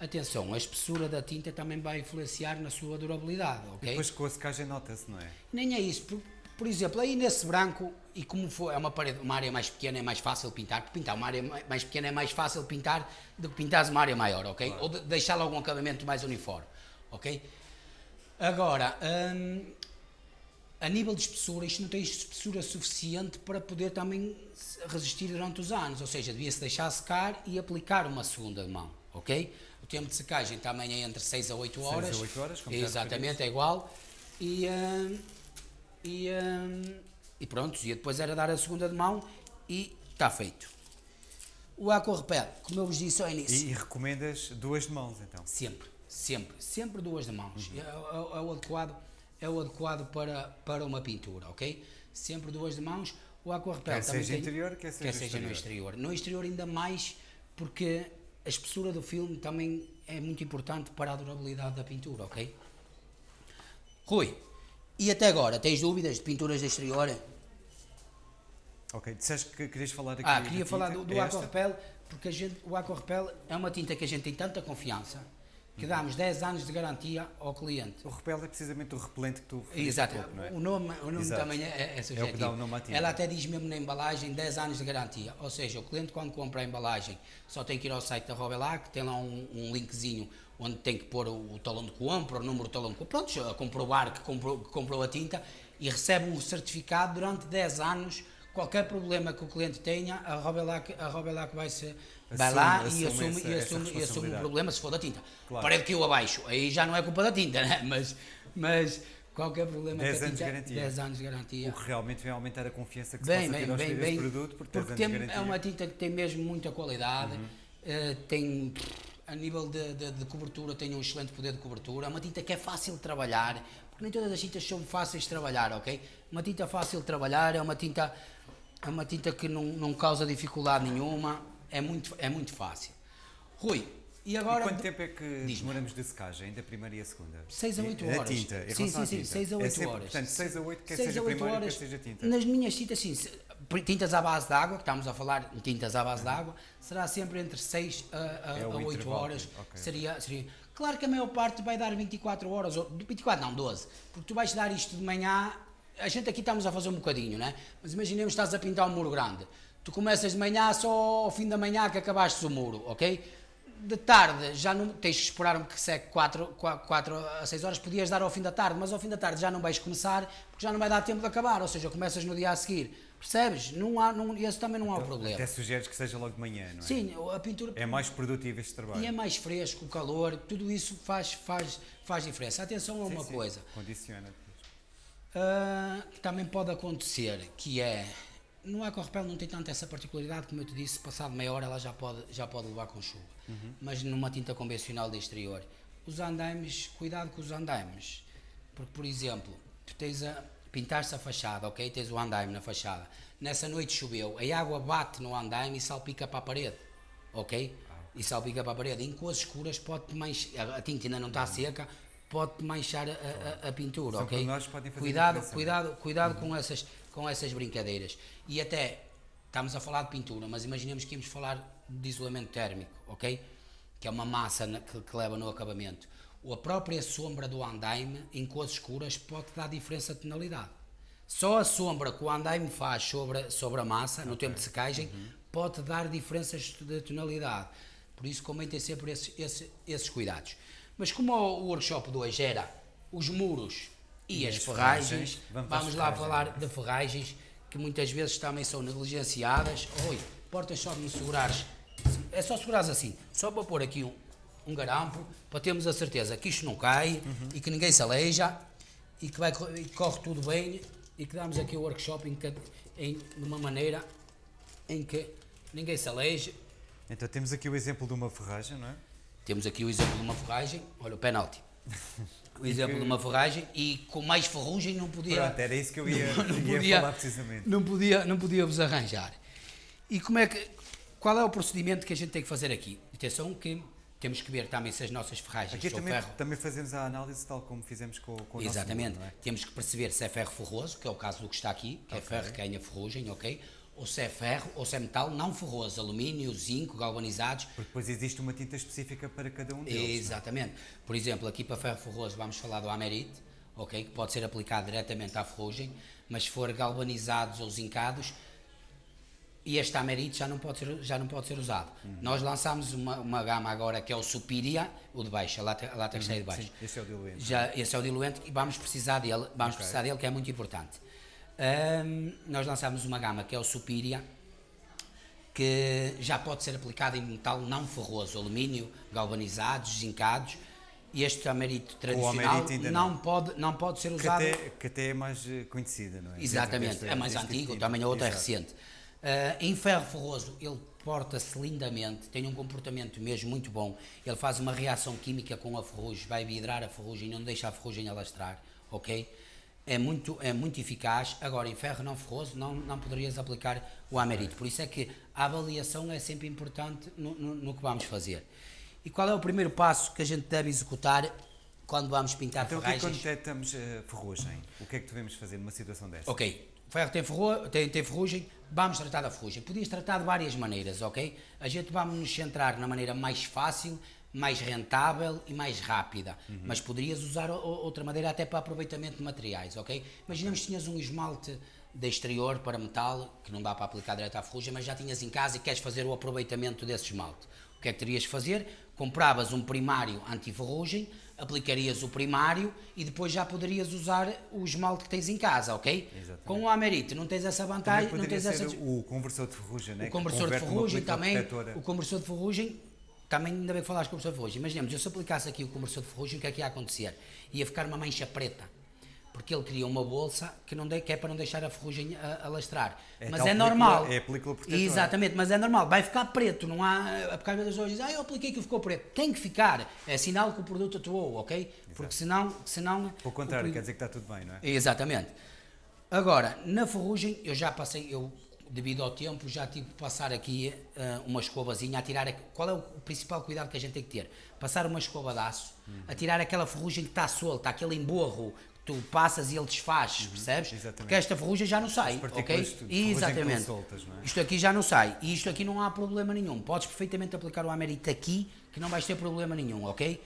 Atenção, a espessura da tinta também vai influenciar na sua durabilidade, E ok? depois com a secagem nota-se, não é? Nem é isso. Por, por exemplo, aí nesse branco, e como for, é uma, parede, uma área mais pequena, é mais fácil pintar. Porque pintar uma área mai- mais pequena é mais fácil pintar do que pintar uma área maior, ok? Ou de, deixar logo um acabamento mais uniforme, ok? Agora, hum, a nível de espessura, isto não tem espessura suficiente para poder também resistir durante os anos. Ou seja, devia-se deixar secar e aplicar uma segunda mão, ok? O tempo de secagem também é entre 6 a 8 Seis a horas. oito horas, como Exatamente, é igual. E, hum, e, hum, e pronto, e depois era dar a segunda de mão e está feito. O Aquarepel, como eu vos disse ao início, E, e recomendas duas de mãos, então? Sempre, sempre, sempre duas de mãos. Uhum. É, é- é o adequado, é o adequado para, para uma pintura, ok? Sempre duas de mãos. O aquarepel Quer também seja tem- interior, quer seja no exterior. exterior. No exterior ainda mais porque a espessura do filme também é muito importante para a durabilidade da pintura, ok? Rui, e até agora, tens dúvidas de pinturas de exterior? Ok, disseste que querias falar aqui Ah, queria tinta. falar do, do É esta? Aquarepel, porque a gente, o Aquarepel é uma tinta que a gente tem tanta confiança que damos 10 anos de garantia ao cliente. O repel é precisamente o repelente que tu Exato, pouco, não é? o nome, o nome Exato. também é, é subjetivo. dá o nome tinta. Ela até diz mesmo na embalagem 10 anos de garantia, ou seja, o cliente quando compra a embalagem só tem que ir ao site da Robelac, tem lá um, um linkzinho onde tem que pôr o, o talão de compra, o número do talão de compra, pronto, comprovar que comprou, que comprou a tinta e recebe um certificado durante 10 anos. Qualquer problema que o cliente tenha, a Robelac, a Robelac vai, -se, vai Assume- lá e assume essa- e, assume, e assume o problema se for da tinta. Claro. Parede caiu abaixo, aí já não é culpa da tinta, né? mas, mas qualquer problema 10 que a anos tinta, garantia. 10 anos de garantia. O que realmente vai aumentar a confiança que se Bem, possa bem, bem, bem. produto, porque 10 porque tem, é uma tinta que tem mesmo muita qualidade, eh, tem, a nível de, de- de cobertura, tem um excelente poder de cobertura, é uma tinta que é fácil de trabalhar, porque nem todas as tintas são fáceis de trabalhar, ok? Uma tinta fácil de trabalhar, é uma tinta, é uma tinta que não, não causa dificuldade nenhuma, é muito, é muito fácil. Rui, e E agora... quanto tempo é que demoramos de secagem, da primeira e a segunda? 6 a 8 A horas. tinta, em sim, sim, sim, tinta. 6 a É 8 sempre- horas. Portanto, 6 a 8, quer seja a oito primário, quer horas. seja tinta. Nas minhas tintas, sim, tintas à base de água, que estamos a falar em tintas à base de água, será sempre entre 6 a, a, É a 8 intervalo, horas. ok. Seria, seria. Claro que a maior parte vai dar 24 horas, ou 24 não, 12, porque tu vais dar isto de manhã, a gente aqui estamos a fazer um bocadinho, né? mas imaginemos que estás a pintar um muro grande. Tu começas de manhã só ao fim da manhã que acabaste o muro, ok? De tarde já não tens que esperar que seque 4, 4 a 6 horas, podias dar ao fim da tarde, mas ao fim da tarde já não vais começar porque já não vai dar tempo de acabar, ou seja, começas no dia a seguir. Percebes? Não há, não, esse também não há o problema. Até sugeres que seja logo de manhã, não é? Sim, a pintura É mais produtivo este trabalho. e é mais fresco, o calor, tudo isso faz, faz, faz diferença. Atenção a Sim, uma sim, coisa Condiciona. ah, que também pode acontecer, que é no aquarepel não tem tanto essa particularidade, como eu te disse, passado meia hora ela já pode, já pode levar com chuva. Mas numa tinta convencional de exterior, os andaimes, cuidado com os andaimes, porque por exemplo, tu tens a pintar-se a fachada, ok? Tens o andaime na fachada. Nessa noite choveu, a água bate no andaime e salpica para a parede, ok? E salpica para a parede. Em cores escuras pode manchar, a tinta ainda não está seca, pode manchar a, a- a pintura, São ok? Cuidado, não é? cuidado, cuidado com essas, com essas brincadeiras. E até estamos a falar de pintura, mas imaginemos que íamos falar de isolamento térmico, ok? Que é uma massa na- que, que leva no acabamento. Ou a própria sombra do andaime em cores escuras pode dar diferença de tonalidade. Só a sombra que o andaime faz sobre, sobre a massa, no tempo de secagem, Uhum. pode dar diferenças de tonalidade. Por isso convém ter sempre esses, esses, esses cuidados. Mas como o o workshop de hoje era os muros e, E as as ferragens, ferragens, vamos vamos, lá ferragens, falar de ferragens, que muitas vezes também são negligenciadas. Oi, portas só de me segurares. É só segurares assim, só para pôr aqui um, um garampo, para termos a certeza que isto não cai Uhum. e que ninguém se aleija e que, vai, e corre tudo bem e que damos aqui o workshop em, em- de uma maneira em que ninguém se aleije. Então temos aqui o exemplo de uma ferragem, não é? Temos aqui o exemplo de uma ferragem, olha o penalti. O exemplo de uma ferragem e com mais ferrugem não podia. Pronto, era isso que eu ia, não ia podia, falar precisamente. Não podia, não podia vos arranjar. E como é que, qual é o procedimento que a gente tem que fazer aqui? Atenção que temos que ver também se as nossas ferragens Aqui também, ferro. também fazemos a análise tal como fizemos com, com o nosso Exatamente. mundo, não é? Temos que perceber se é ferro ferroso, que é o caso do que está aqui, que é ferro que ganha ferrugem, ok? Ou se é ferro ou se é metal não ferroso, alumínio, zinco, galvanizados. Porque depois existe uma tinta específica para cada um deles. não é? Exatamente. Por exemplo, aqui para ferro ferroso vamos falar do Amerite, ok? Que pode ser aplicado diretamente à ferrugem, mas se for galvanizados ou zincados, e este Amerite já não pode ser, já não pode ser usado. Uhum. Nós lançámos uma, uma gama agora que é o Superior, o de baixo, a está aí de baixo. Sim, esse é o diluente. Já, esse é o diluente e vamos precisar dele, vamos precisar dele que é muito importante. Ahm, nós lançámos uma gama que é o Superior, que já pode ser aplicado em metal não ferroso, alumínio, galvanizados, zincados. E este amerito tradicional não, não. pode, não pode ser Que usado. até, que até é mais eh, conhecida, não é? Exatamente, é mais deste antigo, tipo. também a outra é Exato. recente. Ah, em ferro ferroso, ele porta-se lindamente, tem um comportamento mesmo muito bom. Ele faz uma reação química com a ferrugem, vai vidrar a ferrugem, não deixa a ferrugem alastrar, ok? É muito, é muito eficaz. Agora, em ferro não ferroso, não, não poderias aplicar o amerito. Por isso é que a avaliação é sempre importante no, no, no que vamos fazer. E qual é o primeiro passo que a gente deve executar quando vamos pintar Então é que ferragens? quando detectamos eh, ferrugem? O que é que devemos fazer numa situação desta? Ok, o ferro tem, ferro, tem, tem ferrugem, vamos tratar da ferrugem. Podias tratar de várias maneiras, ok? A gente vamos nos centrar na maneira mais fácil, mais rentável e mais rápida. Mas poderias usar outra maneira até para aproveitamento de materiais, ok? Imaginemos que tinhas um esmalte de exterior para metal, que não dá para aplicar direto à ferrugem, mas já tinhas em casa e queres fazer o aproveitamento desse esmalte. O que é que terias de fazer? Compravas um primário anti-ferrugem, aplicarias o primário e depois já poderias usar o esmalte que tens em casa, ok? Exatamente. Com o Amerite não tens essa vantagem, não tens essa... o conversor de ferrugem, né? O conversor de ferrugem também, protetora. o conversor de ferrugem, também ainda bem que falaste conversor de ferrugem. Imaginemos, eu se aplicasse aqui o conversor de ferrugem, o que é que ia acontecer? Ia ficar uma mancha preta, porque ele cria uma bolsa que, não de, que é para não deixar a ferrugem a, alastrar. É mas é película- normal. é a película protetora. Exatamente, mas é normal, vai ficar preto, não há... Porque às vezes dizem, ah, eu apliquei que ficou preto. Tem que ficar, é sinal que o produto atuou, ok? Porque senão... senão Pelo contrário, o quer dizer que está tudo bem, não é? Exatamente. Agora, na ferrugem, eu já passei, eu, devido ao tempo, já tive que passar aqui eh, uma escovazinha a tirar. Qual é o principal cuidado que a gente tem que ter? Passar uma escova de aço, a tirar aquela ferrugem que está solta, aquele emborro que tu passas e ele desfaz, percebes? exatamente. Porque esta ferrugem já não sai, ok? Exatamente. soltas, é? Isto aqui já não sai e isto aqui não há problema nenhum. Podes perfeitamente aplicar o Amerite aqui, que não vais ter problema nenhum, ok?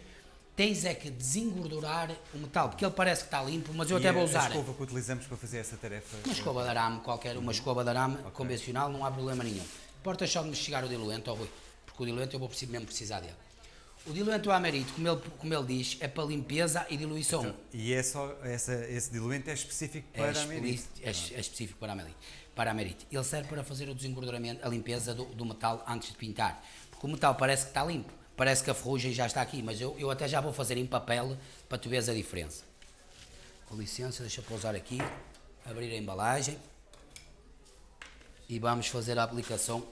Tens é que desengordurar o metal, porque ele parece que está limpo, mas eu E até vou usar. A escova que utilizamos para fazer essa tarefa. Uma escova de arame qualquer, uma escova de arame convencional, não há problema nenhum. Importa só de me chegar o diluente, ó Rui, porque o diluente eu vou mesmo precisar dele. O diluente o amerito, como ele, como ele diz, é para limpeza e diluição. E é só, essa, esse diluente é específico é, para Amerite. é, é específico para a amerite. Para a amerite. Ele serve para fazer o desengorduramento, a limpeza do, do metal antes de pintar. Porque o metal parece que está limpo, parece que a ferrugem já está aqui, mas eu, eu até já vou fazer em papel para tu veres a diferença. Com licença, deixa eu pousar aqui, abrir a embalagem e vamos fazer a aplicação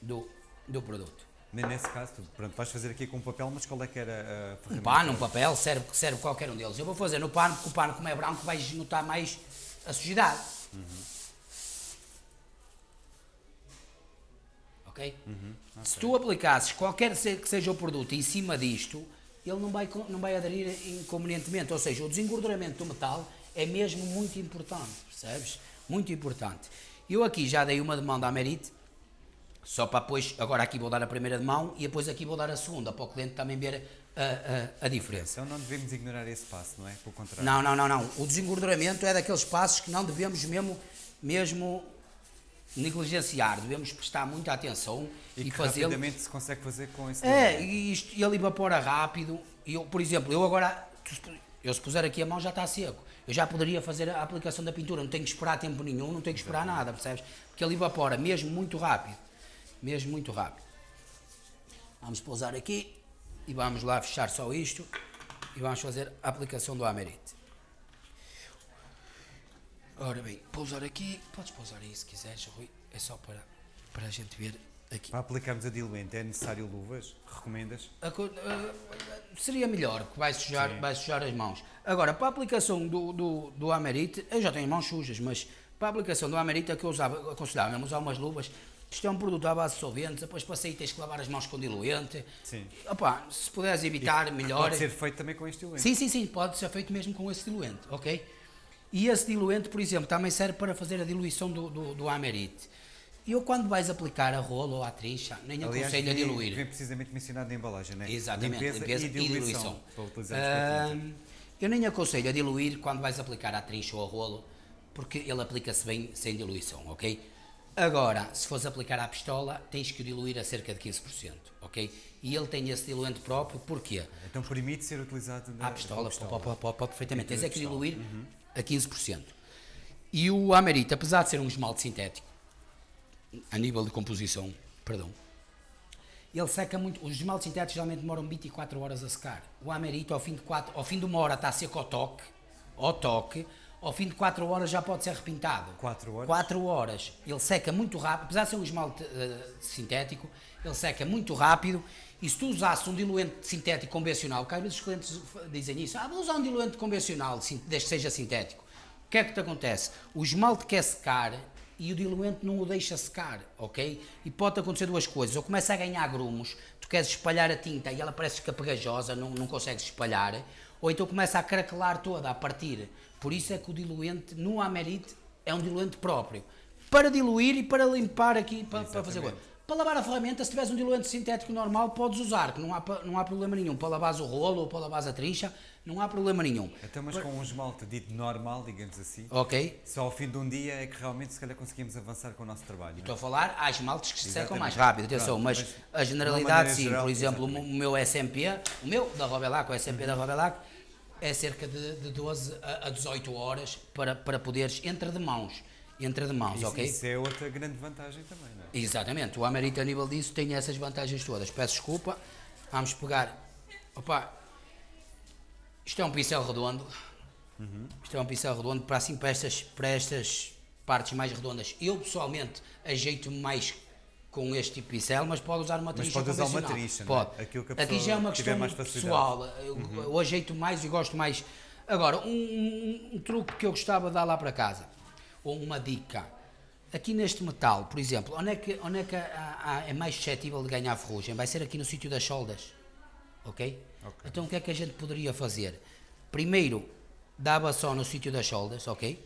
do, do produto. Nesse caso, tu, pronto, vais fazer aqui com papel, mas qual é que era a Um ferramenta? pano, um papel, serve, serve qualquer um deles. Eu vou fazer no pano, porque o pano, como é branco, vais notar mais a sujidade. Ok? Se tu aplicasses qualquer que seja o produto em cima disto, ele não vai, não vai aderir inconvenientemente. Ou seja, o desengorduramento do metal é mesmo muito importante, percebes? Muito importante. Eu aqui já dei uma de mão da Amerite, só para depois, agora aqui vou dar a primeira de mão e depois aqui vou dar a segunda, para o cliente também ver a, a, a diferença. Então não devemos ignorar esse passo, não é? Pelo contrário. Não, não, não, não. O desengorduramento é daqueles passos que não devemos mesmo, mesmo negligenciar. Devemos prestar muita atenção E, e, fazê-lo. rapidamente se consegue fazer com esse É, e isto, ele evapora rápido. E eu, por exemplo, eu agora, Eu se puser aqui a mão já está seco. Eu já poderia fazer a aplicação da pintura, não tenho que esperar tempo nenhum, não tenho que esperar nada, percebes? Porque ele evapora mesmo muito rápido. Mesmo muito rápido. Vamos pousar aqui e vamos lá fechar só isto e vamos fazer a aplicação do Amerite. Ora bem, pousar aqui, podes pousar aí se quiseres, Rui, é só para, para a gente ver aqui. Para aplicarmos a diluente é necessário luvas? Recomendas? A ah, seria melhor, que vai sujar, vai sujar as mãos. Agora, para a aplicação do, do, do Amerite, eu já tenho mãos sujas, mas para a aplicação do Amerite é que eu usava, aconselhava mesmo usar umas luvas. Isto é um produto à base de solventes, depois para sair tens que lavar as mãos com diluente. Sim. Opa, se puderes evitar, melhor. Pode ser feito também com este diluente. Sim, sim, sim, pode ser feito mesmo com esse diluente, ok? E esse diluente, por exemplo, também serve para fazer a diluição do, do, do Amerite. E eu, quando vais aplicar a rolo ou a trincha, nem Aliás, aconselho a diluir. Vem precisamente mencionado na embalagem, não é? Exatamente, limpeza, e diluição. A tinta. Ahm, eu nem aconselho a diluir quando vais aplicar a trincha ou a rolo, porque ele aplica-se bem sem diluição, ok? Agora, se fores aplicar à pistola, tens que diluir a cerca de 15%, ok? E ele tem esse diluente próprio, porquê? Então permite ser utilizado na À pistola, com a pode, pode, pode, perfeitamente. Tens Pintura é que pistola. diluir a 15%. E o Amerite, apesar de ser um esmalte sintético, a nível de composição, perdão, ele seca muito. Os esmaltes sintéticos geralmente demoram 24 horas a secar. O Amerite, ao fim de, quatro, ao fim de uma hora, está seco ao toque, ao toque, ao fim de 4 horas já pode ser repintado. Quatro horas? 4 horas. Ele seca muito rápido, apesar de ser um esmalte eh, sintético, ele seca muito rápido. E se tu usasses um diluente sintético convencional, que às vezes os clientes dizem isso, ah, vou usar um diluente convencional, desde que seja sintético. O que é que te acontece? O esmalte quer secar e o diluente não o deixa secar, ok? E pode acontecer duas coisas. Ou começa a ganhar grumos, tu queres espalhar a tinta e ela parece que fica pegajosa, não, não consegues espalhar. Ou então começa a craquelar toda, a partir. Por isso é que o diluente no Amerite é um diluente próprio. Para diluir e para limpar aqui, para, para fazer coisa. Para lavar a ferramenta, se tiveres um diluente sintético normal, podes usar, que não há, não há problema nenhum. Para lavares o rolo ou para lavares a trincha, não há problema nenhum. Então, mas com um esmalte dito normal, digamos assim, Ok? só ao fim de um dia é que realmente se calhar conseguimos avançar com o nosso trabalho. é? Estou a falar, há esmaltes que se secam mais rápido, atenção, Pronto, mas, mas a generalidade sim, geral, por exemplo, o exatamente. meu SMP, o meu da Robelac, o SMP da Robelac, é cerca de, de 12 a, a 18 horas para, para poderes, entre de mãos, entre de mãos, Isso, ok? isso é outra grande vantagem também, não é? Exatamente, o Amerite a nível disso tem essas vantagens todas. Peço desculpa, vamos pegar. Opa, isto é um pincel redondo. Isto é um pincel redondo para assim para estas, para estas partes mais redondas. Eu pessoalmente ajeito-me mais com este tipo de pincel, mas pode usar uma Mas trincha pode usar uma não é? Pode. Aqui já é uma questão mais pessoal. Eu, eu ajeito mais e gosto mais. Agora, um, um- um truque que eu gostava de dar lá para casa, ou uma dica. Aqui neste metal, por exemplo, onde é que, onde é, que há- há- é mais suscetível de ganhar ferrugem? Vai ser aqui no sítio das soldas. Ok? Ok. Então o que é que a gente poderia fazer? Primeiro, dava só no sítio das soldas, ok?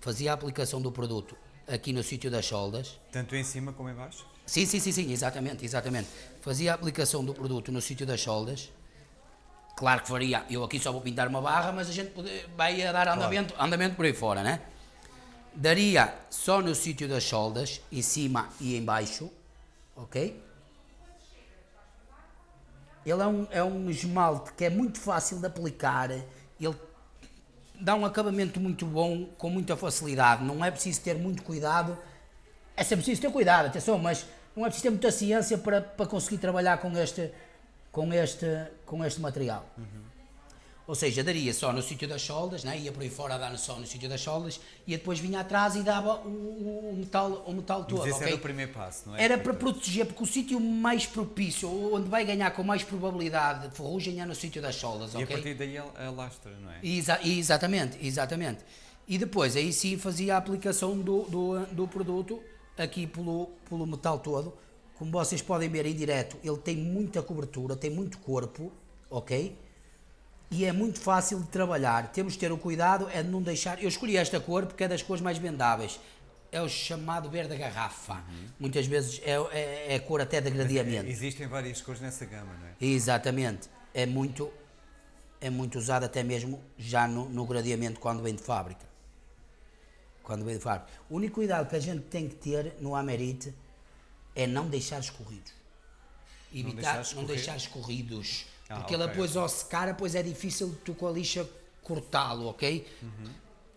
Fazia a aplicação do produto aqui no sítio das soldas. Tanto em cima como em baixo? Sim, sim, sim, sim, exatamente, exatamente. Fazia a aplicação do produto no sítio das soldas. Claro que faria, eu aqui só vou pintar uma barra, mas a gente pode- vai a dar andamento, andamento por aí fora, né? Daria só no sítio das soldas, em cima e em baixo, ok? Ele é um, é um esmalte que é muito fácil de aplicar, ele dá um acabamento muito bom, com muita facilidade, não é preciso ter muito cuidado, é sempre preciso ter cuidado, atenção, mas não é preciso ter muita ciência para, para conseguir trabalhar com este, com este, com este material. Ou seja, daria só no sítio das soldas, né? ia por aí fora a dar só no sítio das soldas, e depois vinha atrás e dava o, o- metal, o metal todo. Mas esse ok? era o primeiro passo, não é? Era para proteger, porque o sítio mais propício, onde vai ganhar com mais probabilidade de ferrugem é no sítio das soldas, E a partir daí a, a lastra, não é? Exa- exatamente, exatamente. E depois aí sim fazia a aplicação do, do, do produto aqui pelo, pelo metal todo. Como vocês podem ver em direto, ele tem muita cobertura, tem muito corpo, ok? E é muito fácil de trabalhar. Temos de ter o cuidado é de não deixar. Eu escolhi esta cor porque é das cores mais vendáveis. É o chamado verde garrafa. Muitas vezes é, é, é a cor até de gradiamento. Existem várias cores nessa gama, não é? Exatamente. É muito, é muito usado até mesmo já no, no gradeamento quando vem de fábrica. Quando vem de fábrica. O único cuidado que a gente tem que ter no Amerite é não deixar escorridos. Evitar, deixar não escorrer? deixar escorridos Ah, Porque ele ok. depois ao secar, depois é difícil tu com a lixa cortá-lo, ok?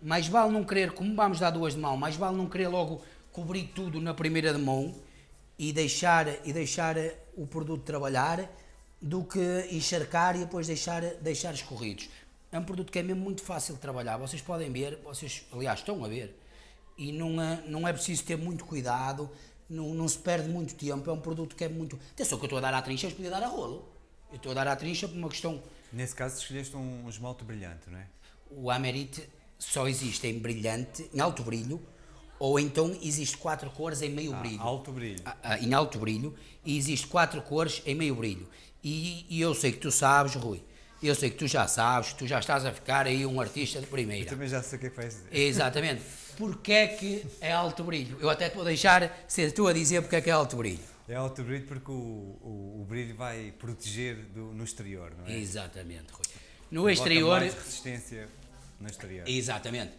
Mais vale não querer, como vamos dar duas de mão, mais vale não querer logo cobrir tudo na primeira de mão e deixar, e deixar o produto trabalhar do que encharcar e depois deixar, deixar escorridos. É um produto que é mesmo muito fácil de trabalhar. Vocês podem ver, vocês, aliás, estão a ver, e não é, não é preciso ter muito cuidado, não, não se perde muito tempo. É um produto que é muito. Atenção, que eu estou a dar à trincha, eu podia dar a rolo. Eu estou a dar à trincha por uma questão. Nesse caso, escolheste um esmalte brilhante, não é? O Amerite só existe em brilhante, em alto brilho, ou então existe quatro cores em meio Ah, brilho. alto brilho. Ah, ah, em alto brilho e existe quatro cores em meio brilho. E, e eu sei que tu sabes, Rui, eu sei que tu já sabes, tu já estás a ficar aí um artista de Eu primeira. também já sei o que é que vais dizer. Exatamente. Porque é que é alto brilho? Eu até te vou deixar ser tu a dizer porque é que é alto brilho. É alto brilho porque o, o, o brilho vai proteger do, no exterior, não é? Exatamente, Rui. No Bota exterior, mais resistência no exterior. Exatamente.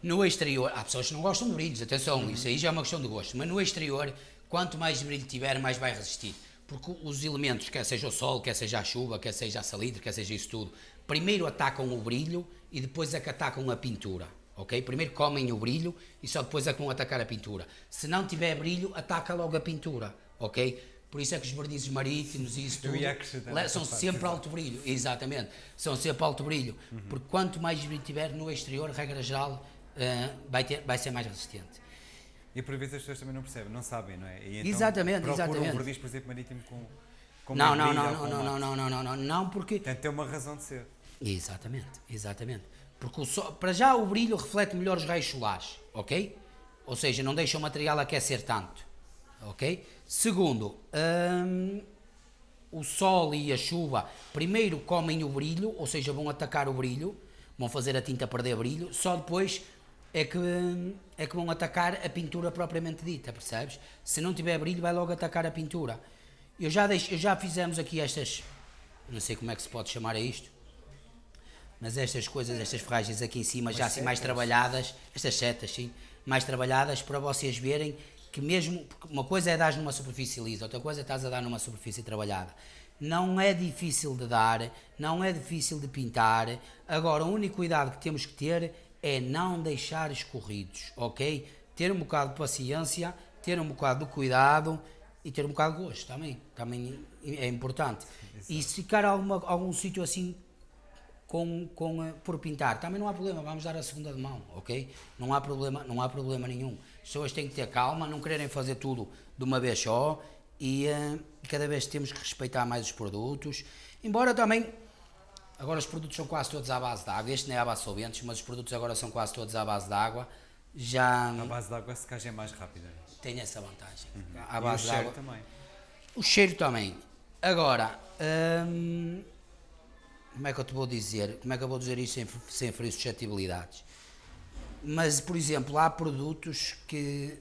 No exterior, há pessoas que não gostam de brilhos, atenção, isso aí já é uma questão de gosto, mas no exterior, quanto mais brilho tiver, mais vai resistir. Porque os elementos, quer seja o sol, quer seja a chuva, quer seja a salitre, quer seja isso tudo, primeiro atacam o brilho e depois é que atacam a pintura. Ok? Primeiro comem o brilho e só depois é que vão atacar a pintura. Se não tiver brilho, ataca logo a pintura. Ok? Por isso é que os vernizes marítimos e isso tudo são sempre alto brilho. Exatamente. São sempre alto brilho. Porque quanto mais brilho tiver no exterior, regra geral, eh, vai, ter, vai ser mais resistente. E por vezes as pessoas também não percebem, não sabem, não é? E então Exatamente, exatamente. um verniz, por exemplo, marítimo com, com Não, não, não, não, não, não, não, não, não, não, não, porque tem uma razão de ser. Exatamente, exatamente. Porque sol, para já o brilho reflete melhor os raios solares, ok? Ou seja, não deixa o material aquecer tanto, ok? Segundo, hum, o sol e a chuva primeiro comem o brilho, ou seja, vão atacar o brilho, vão fazer a tinta perder brilho, só depois é que, é que vão atacar a pintura propriamente dita, percebes? Se não tiver brilho, vai logo atacar a pintura. Eu já, deixo, eu já fizemos aqui estas, não sei como é que se pode chamar a isto, mas estas coisas, estas ferragens aqui em cima, já assim mais setas. trabalhadas, estas setas, sim, mais trabalhadas para vocês verem que mesmo, uma coisa é dar numa superfície lisa, outra coisa é estás a dar numa superfície trabalhada. Não é difícil de dar, não é difícil de pintar. Agora, o único cuidado que temos que ter é não deixar escorridos, ok? Ter um bocado de paciência, ter um bocado de cuidado e ter um bocado de gosto também. Também é importante. E se ficar alguma, algum sítio assim com, com, eh, por pintar. Também não há problema, vamos dar a segunda de mão, ok? Não há problema, não há problema nenhum. As pessoas têm que ter calma, não quererem fazer tudo de uma vez só e eh, cada vez temos que respeitar mais os produtos. Embora também, agora os produtos são quase todos à base de água, este nem é à base de solventes, mas os produtos agora são quase todos à base de água. Já A base de água a secagem é mais rápida. tem essa vantagem. À Uhum. e o base de cheiro água. também. O cheiro também. Agora, hum, como é que eu te vou dizer? Como é que eu vou dizer isso sem, sem ferir suscetibilidades? Mas, por exemplo, há produtos que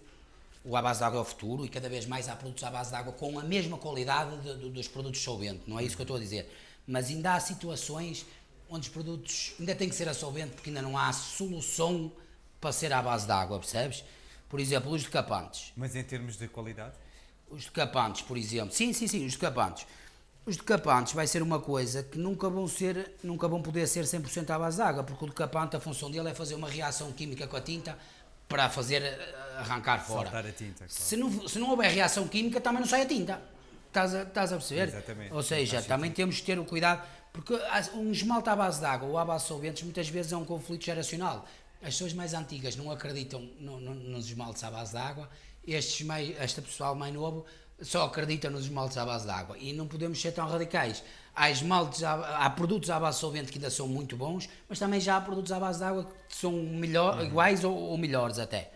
o à base de água é o futuro e cada vez mais há produtos à base de água com a mesma qualidade de- de- dos produtos solvente, não é isso que eu estou a dizer. Mas ainda há situações onde os produtos ainda têm que ser a solvente porque ainda não há solução para ser à base de água, percebes? Por exemplo, os decapantes. Mas em termos de qualidade, Os decapantes, por exemplo. Sim, sim, sim, os decapantes. Os decapantes vai ser uma coisa que nunca vão ser, nunca vão poder ser 100% à base de água, porque o decapante, a função dele é fazer uma reação química com a tinta para fazer eh, arrancar fora. tinta. Claro. Se não, se não houver reação química, também não sai a tinta. Estás a, estás a perceber? Exatamente. Ou seja, também temos que ter o cuidado, porque um esmalte à base de água ou à base de solventes muitas vezes é um conflito geracional. As pessoas mais antigas não acreditam no- no- nos esmaltes à base de água, estes mais, este pessoal mais novo só acredita nos esmaltes à base de água e não podemos ser tão radicais. Há esmaltes, à- há, produtos à base de solvente que ainda são muito bons, mas também já há produtos à base de água que são melhor, iguais ou, ou melhores até.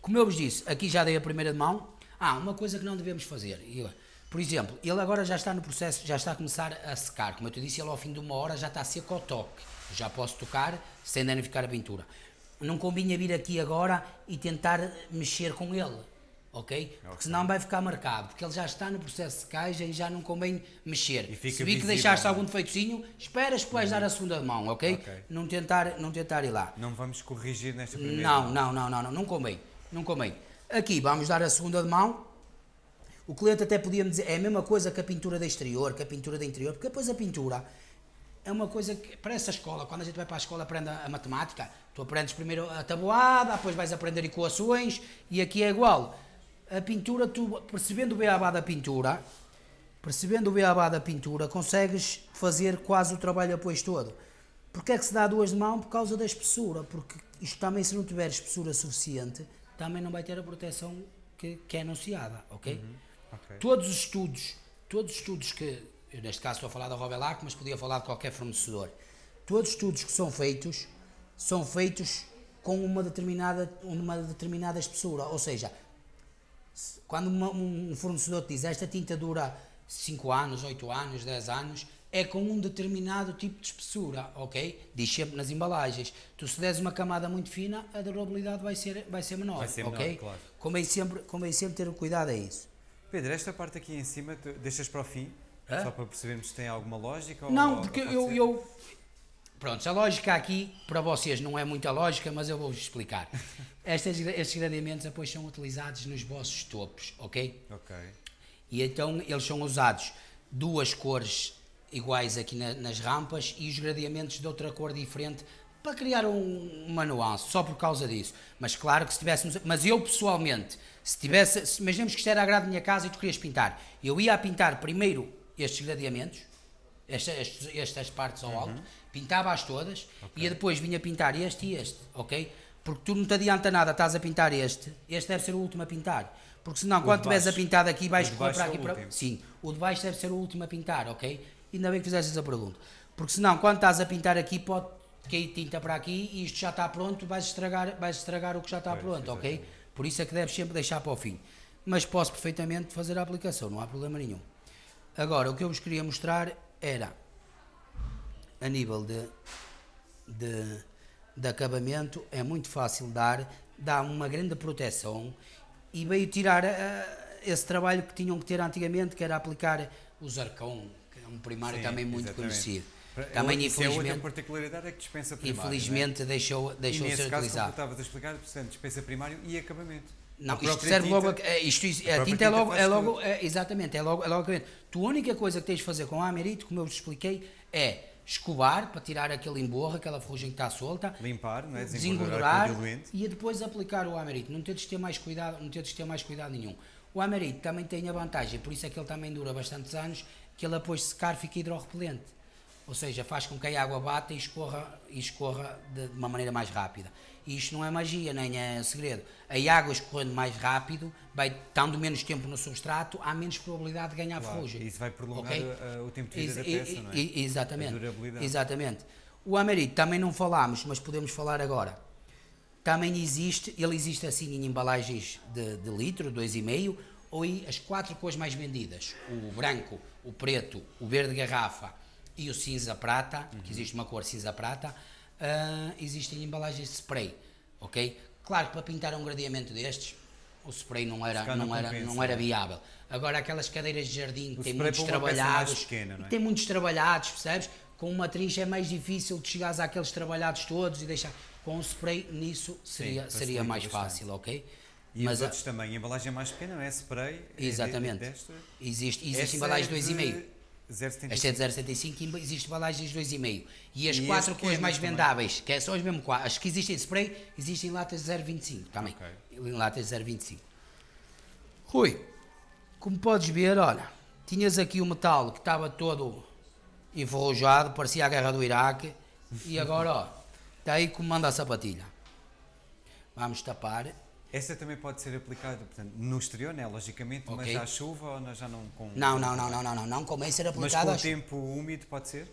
Como eu vos disse, aqui já dei a primeira de mão. Ah, uma coisa que não devemos fazer. Por exemplo, ele agora já está no processo, já está a começar a secar. Como eu te disse, ele ao fim de uma hora já está seco ao toque. Já posso tocar sem danificar a pintura. Não convinha vir aqui agora e tentar mexer com ele. Ok? Porque senão vai ficar marcado. Porque ele já está no processo de secagem e já não convém mexer. Se vi que visível, deixaste não é? algum defeitozinho, esperas que vais dar a segunda mão, ok? Ok. Não, tentar, não tentar ir lá. Não vamos corrigir nesta primeira. Não, não, não, não, não, não convém, não convém. Aqui vamos dar a segunda mão. O cliente até podia me dizer, é a mesma coisa que a pintura de exterior, que a pintura de interior, porque depois a pintura é uma coisa que, para essa escola, quando a gente vai para a escola aprende a, a matemática, tu aprendes primeiro a tabuada, depois vais aprender equações, e aqui é igual. A pintura, tu percebendo o beabá da pintura, percebendo o beabá da pintura, consegues fazer quase o trabalho depois todo. Porque é que se dá duas de mão? Por causa da espessura, porque isto também, se não tiver espessura suficiente, também não vai ter a proteção que, que é anunciada, ok? Uhum. ok. Todos os estudos, todos os estudos que, neste caso estou a falar da Rovelac, mas podia falar de qualquer fornecedor, todos os estudos que são feitos, são feitos com uma determinada, uma determinada espessura, ou seja, se- quando uma- um fornecedor te diz esta tinta dura 5 anos, 8 anos, 10 anos, é com um determinado tipo de espessura, ok? Diz sempre nas embalagens. Tu se deres uma camada muito fina, a durabilidade vai ser, vai ser menor, Vai ser menor, ok? claro. Convém sempre, convém sempre ter o cuidado a isso. Pedro, esta parte aqui em cima, deixas para o fim? Hã? Só para percebermos se tem alguma lógica? ou- Não, ou porque pode eu, eu. Pronto, a lógica aqui, para vocês não é muita lógica, mas eu vou-vos explicar. Estas, estes gradeamentos depois são utilizados nos vossos topos, ok? Ok. E então eles são usados duas cores iguais aqui na- nas rampas e os gradeamentos de outra cor diferente para criar um, uma nuance, só por causa disso. Mas claro que se tivéssemos. Mas eu pessoalmente, se tivesse. Se, imaginemos que isto era a grade da minha casa e tu querias pintar, eu ia a pintar primeiro estes gradeamentos, esta- estes- estas partes ao alto, pintava-as todas e depois vinha pintar este e este, ok? Porque tu não te adianta nada, estás a pintar este, este deve ser o último a pintar. Porque senão, quando de estiveres a pintar daqui, vais O correr para é o aqui para. último. Sim, o de baixo deve ser o último a pintar, ok? Ainda bem que fizeste essa pergunta. Porque senão, quando estás a pintar aqui, pode cair tinta para aqui e isto já está pronto, vais estragar, vais estragar o que já está Pois, pronto, ok? exatamente. Por isso é que deves sempre deixar para o fim. Mas posso perfeitamente fazer a aplicação, não há problema nenhum. Agora, o que eu vos queria mostrar era, a nível de, de, de acabamento, é muito fácil dar, dá uma grande proteção e veio tirar ah, esse trabalho que tinham que ter antigamente, que era aplicar o zarcão, que é um primário Sim, também muito exatamente. conhecido. Também, isso é outra infelizmente, particularidade é que dispensa primário. é? infelizmente deixou, E deixou de nesse ser caso, como utilizado. estavas a explicar, portanto, dispensa primário e acabamento. Não, A isto serve tinta- logo. a- é, isto, a, própria tinta é tinta logo. É logo é, exatamente, é logo, é logo acabamento. Tu, a única coisa que tens de fazer com a Amerite, como eu vos expliquei, é escovar para tirar aquele emborro, aquela ferrugem que está solta, Limpar, não é? desengordurar diluente. e depois aplicar o Amerite. Não teres de ter mais cuidado, não teres de ter mais cuidado nenhum. O Amerite também tem a vantagem, por isso é que ele também dura bastantes anos, que ele de secar fica hidrorrepelente. Ou seja, faz com que a água bata e escorra, e escorra de, de uma maneira mais rápida. E isto não é magia, nem é segredo. A água escorrendo mais rápido, vai estando menos tempo no substrato, há menos probabilidade de ganhar Claro, ferrugem. isso vai prolongar Ok? uh, o tempo de vida da e- peça, não é? Exatamente. Exatamente. O Amerite também não falámos, mas podemos falar agora. Também existe, ele existe assim em embalagens de, de litro, 2,5, ou em as quatro cores mais vendidas: o branco, o preto, o verde garrafa e o cinza prata, Uhum. que existe uma cor cinza prata, ah, existem embalagens de spray, ok? Claro que para pintar um gradeamento destes, o spray não era, não não era, compensa, não era é? viável. Agora aquelas cadeiras de jardim que têm muitos trabalhados, pequena, é? tem muitos trabalhados, percebes? Com uma trincha é mais difícil de chegares àqueles trabalhados todos e deixar. Com o spray nisso seria, facilita seria mais bastante. fácil, ok? E Mas os a- outros também, a embalagem mais pequena, não é? Spray. é exatamente. desta. Existe, existe embalagem é 2,5. de 0,75. Esta é de 0,75 e existe embalagens de 2,5. E as E quatro as cores pequenas mais também? vendáveis, que é são as mesmo quatro, as que existem em spray, existem em latas de 0,25 também. Ok. Em latas de 0,25. Rui, como podes ver, olha, tinhas aqui o metal que estava todo enferrujado, parecia a guerra do Iraque, e agora, ó, está aí como manda a sapatilha. Vamos tapar. Essa também pode ser aplicada portanto, no exterior, né? logicamente, mas Ok. à chuva ou nós já não com. Não, não, não, não, não, não, não convém ser Mas aplicado com o tempo úmido pode ser?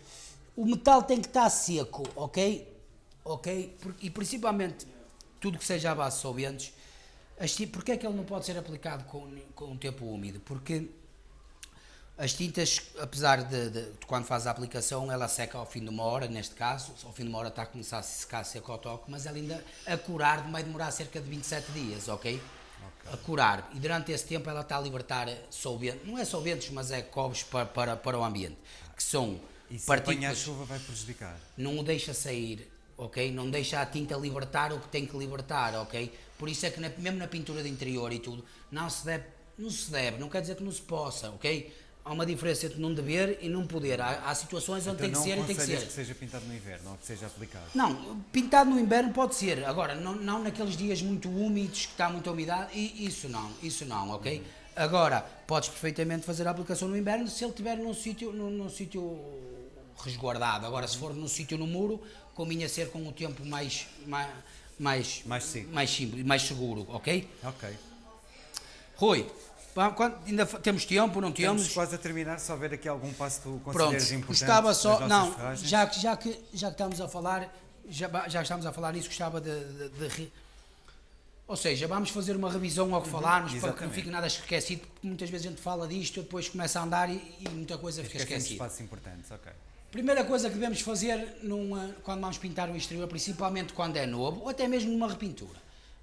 O metal tem que estar seco, ok? Ok? E principalmente tudo que seja à base de solventes. Porquê é que ele não pode ser aplicado com, com o tempo úmido? Porque as tintas, apesar de, de- de quando faz a aplicação, ela seca ao fim de uma hora, neste caso, ao fim de uma hora está a começar a secar seco ao toque, mas ela ainda a curar vai demorar cerca de 27 dias, ok? A curar. E durante esse tempo ela está a libertar solventes, não é solventes, mas é cobres para, para, para o ambiente, que são E se apanhar a partículas chuva vai prejudicar. não o deixa sair, ok? Não deixa a tinta libertar o que tem que libertar, ok? Por isso é que na- mesmo na pintura de interior e tudo, não se deve, não se deve, não quer dizer que não se possa, ok? Há uma diferença entre não dever e não poder. Há, há situações onde Então tem que ser e tem que ser. que seja pintado no inverno ou que seja aplicado? Não, pintado no inverno pode ser. Agora, não, não naqueles dias muito úmidos, que está muita umidade, e isso não, isso não, ok? Agora, podes perfeitamente fazer a aplicação no inverno se ele estiver num sítio, num, num sítio resguardado. Agora, se for num sítio no muro, convinha ser com o tempo mais, mais, mais, Mais seco. mais simples, mais seguro, ok? Ok. Rui, quando- ainda temos tempo, não Estamos temos? quase a terminar, se houver aqui algum passo que tu Pronto, consideres importante gostava só, não, ferragens. já, que- já, que, já que estamos a falar, já, já estamos a falar nisso, gostava de, de- de re- ou seja, vamos fazer uma revisão ao que falarmos, para que não fique nada esquecido, porque muitas vezes a gente fala disto, depois começa a andar e, e muita coisa fica esquecida. passos importantes, ok. Primeira coisa que devemos fazer numa- quando vamos pintar o exterior, principalmente quando é novo, ou até mesmo numa repintura,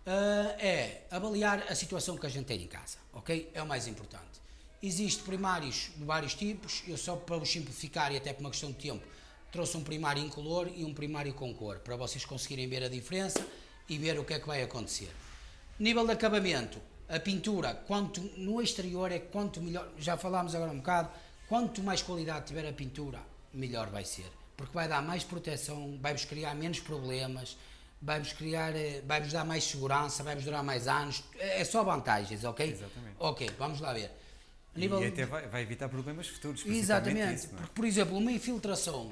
é avaliar a situação que a gente tem em casa, ok? É o mais importante. Existem primários de vários tipos, eu só para vos simplificar e até por uma questão de tempo, trouxe um primário incolor e um primário com cor, para vocês conseguirem ver a diferença e ver o que é que vai acontecer. Nível de acabamento, a pintura, quanto no exterior é quanto melhor, já falámos agora um bocado, quanto mais qualidade tiver a pintura, melhor vai ser. Porque vai dar mais proteção, vai-vos criar menos problemas, vai-vos criar, eh, vai-vos dar mais segurança, vai-vos durar mais anos, é só vantagens, ok? Exatamente. Ok, vamos lá ver. A E nível até vai, vai evitar problemas futuros, Exatamente, isso, é? porque, por exemplo, uma infiltração,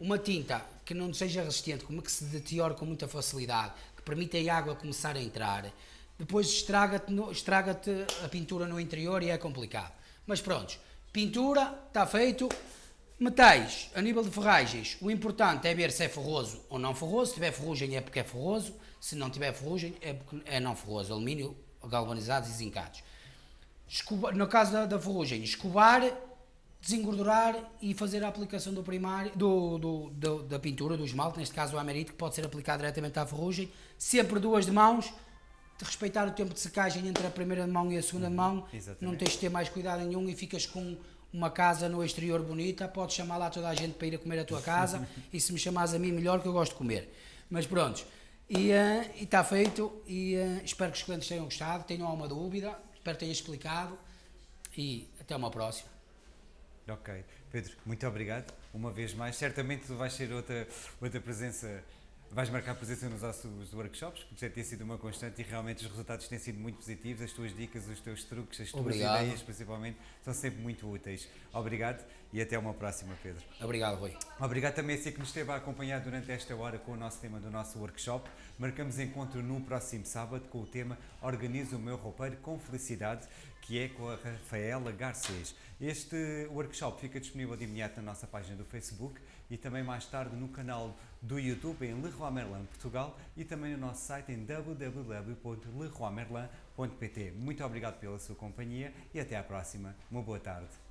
uma tinta que não seja resistente, como que se deteriora com muita facilidade, que permite a água começar a entrar, depois estraga-te estraga-te a pintura no interior e é complicado. Mas pronto, pintura, está feito. Metais, a nível de ferragens, o importante é ver se é ferroso ou não ferroso. Se tiver ferrugem é porque é ferroso, se não tiver ferrugem é porque é não ferroso. Alumínio, galvanizados e zincados. Escova- no caso da, da ferrugem, escovar, desengordurar e fazer a aplicação do primário, do, do- do- da pintura, do esmalte, neste caso o amerito, que pode ser aplicado diretamente à ferrugem, sempre duas de mãos, de respeitar o tempo de secagem entre a primeira mão e a segunda mão, exatamente. não tens de ter mais cuidado nenhum e ficas com uma casa no exterior bonita, podes chamar lá toda a gente para ir a comer a tua casa e se me chamares a mim melhor que eu gosto de comer. Mas pronto, e eh, e está feito e eh, espero que os clientes tenham gostado, tenham alguma dúvida, espero que tenha explicado e até uma próxima. Ok. Pedro, muito obrigado. Uma vez mais. Certamente tu vais ser outra, outra presença, vais marcar presença nos nossos workshops, porque já tem sido uma constante e realmente os resultados têm sido muito positivos. As tuas dicas, os teus truques, as tuas Obrigado. ideias, principalmente, são sempre muito úteis. Obrigado e até uma próxima, Pedro. Obrigado, Rui. Obrigado também a si que nos esteve a acompanhar durante esta hora com o nosso tema do nosso workshop. Marcamos encontro no próximo sábado com o tema Organiza o meu roupeiro com felicidade, que é com a Rafaela Garcês. Este workshop fica disponível de imediato na nossa página do Facebook e também mais tarde no canal do YouTube em Leroy Merlin Portugal e também no nosso site em www.leroymerlin.pt. Muito obrigado pela sua companhia e até à próxima. Uma boa tarde.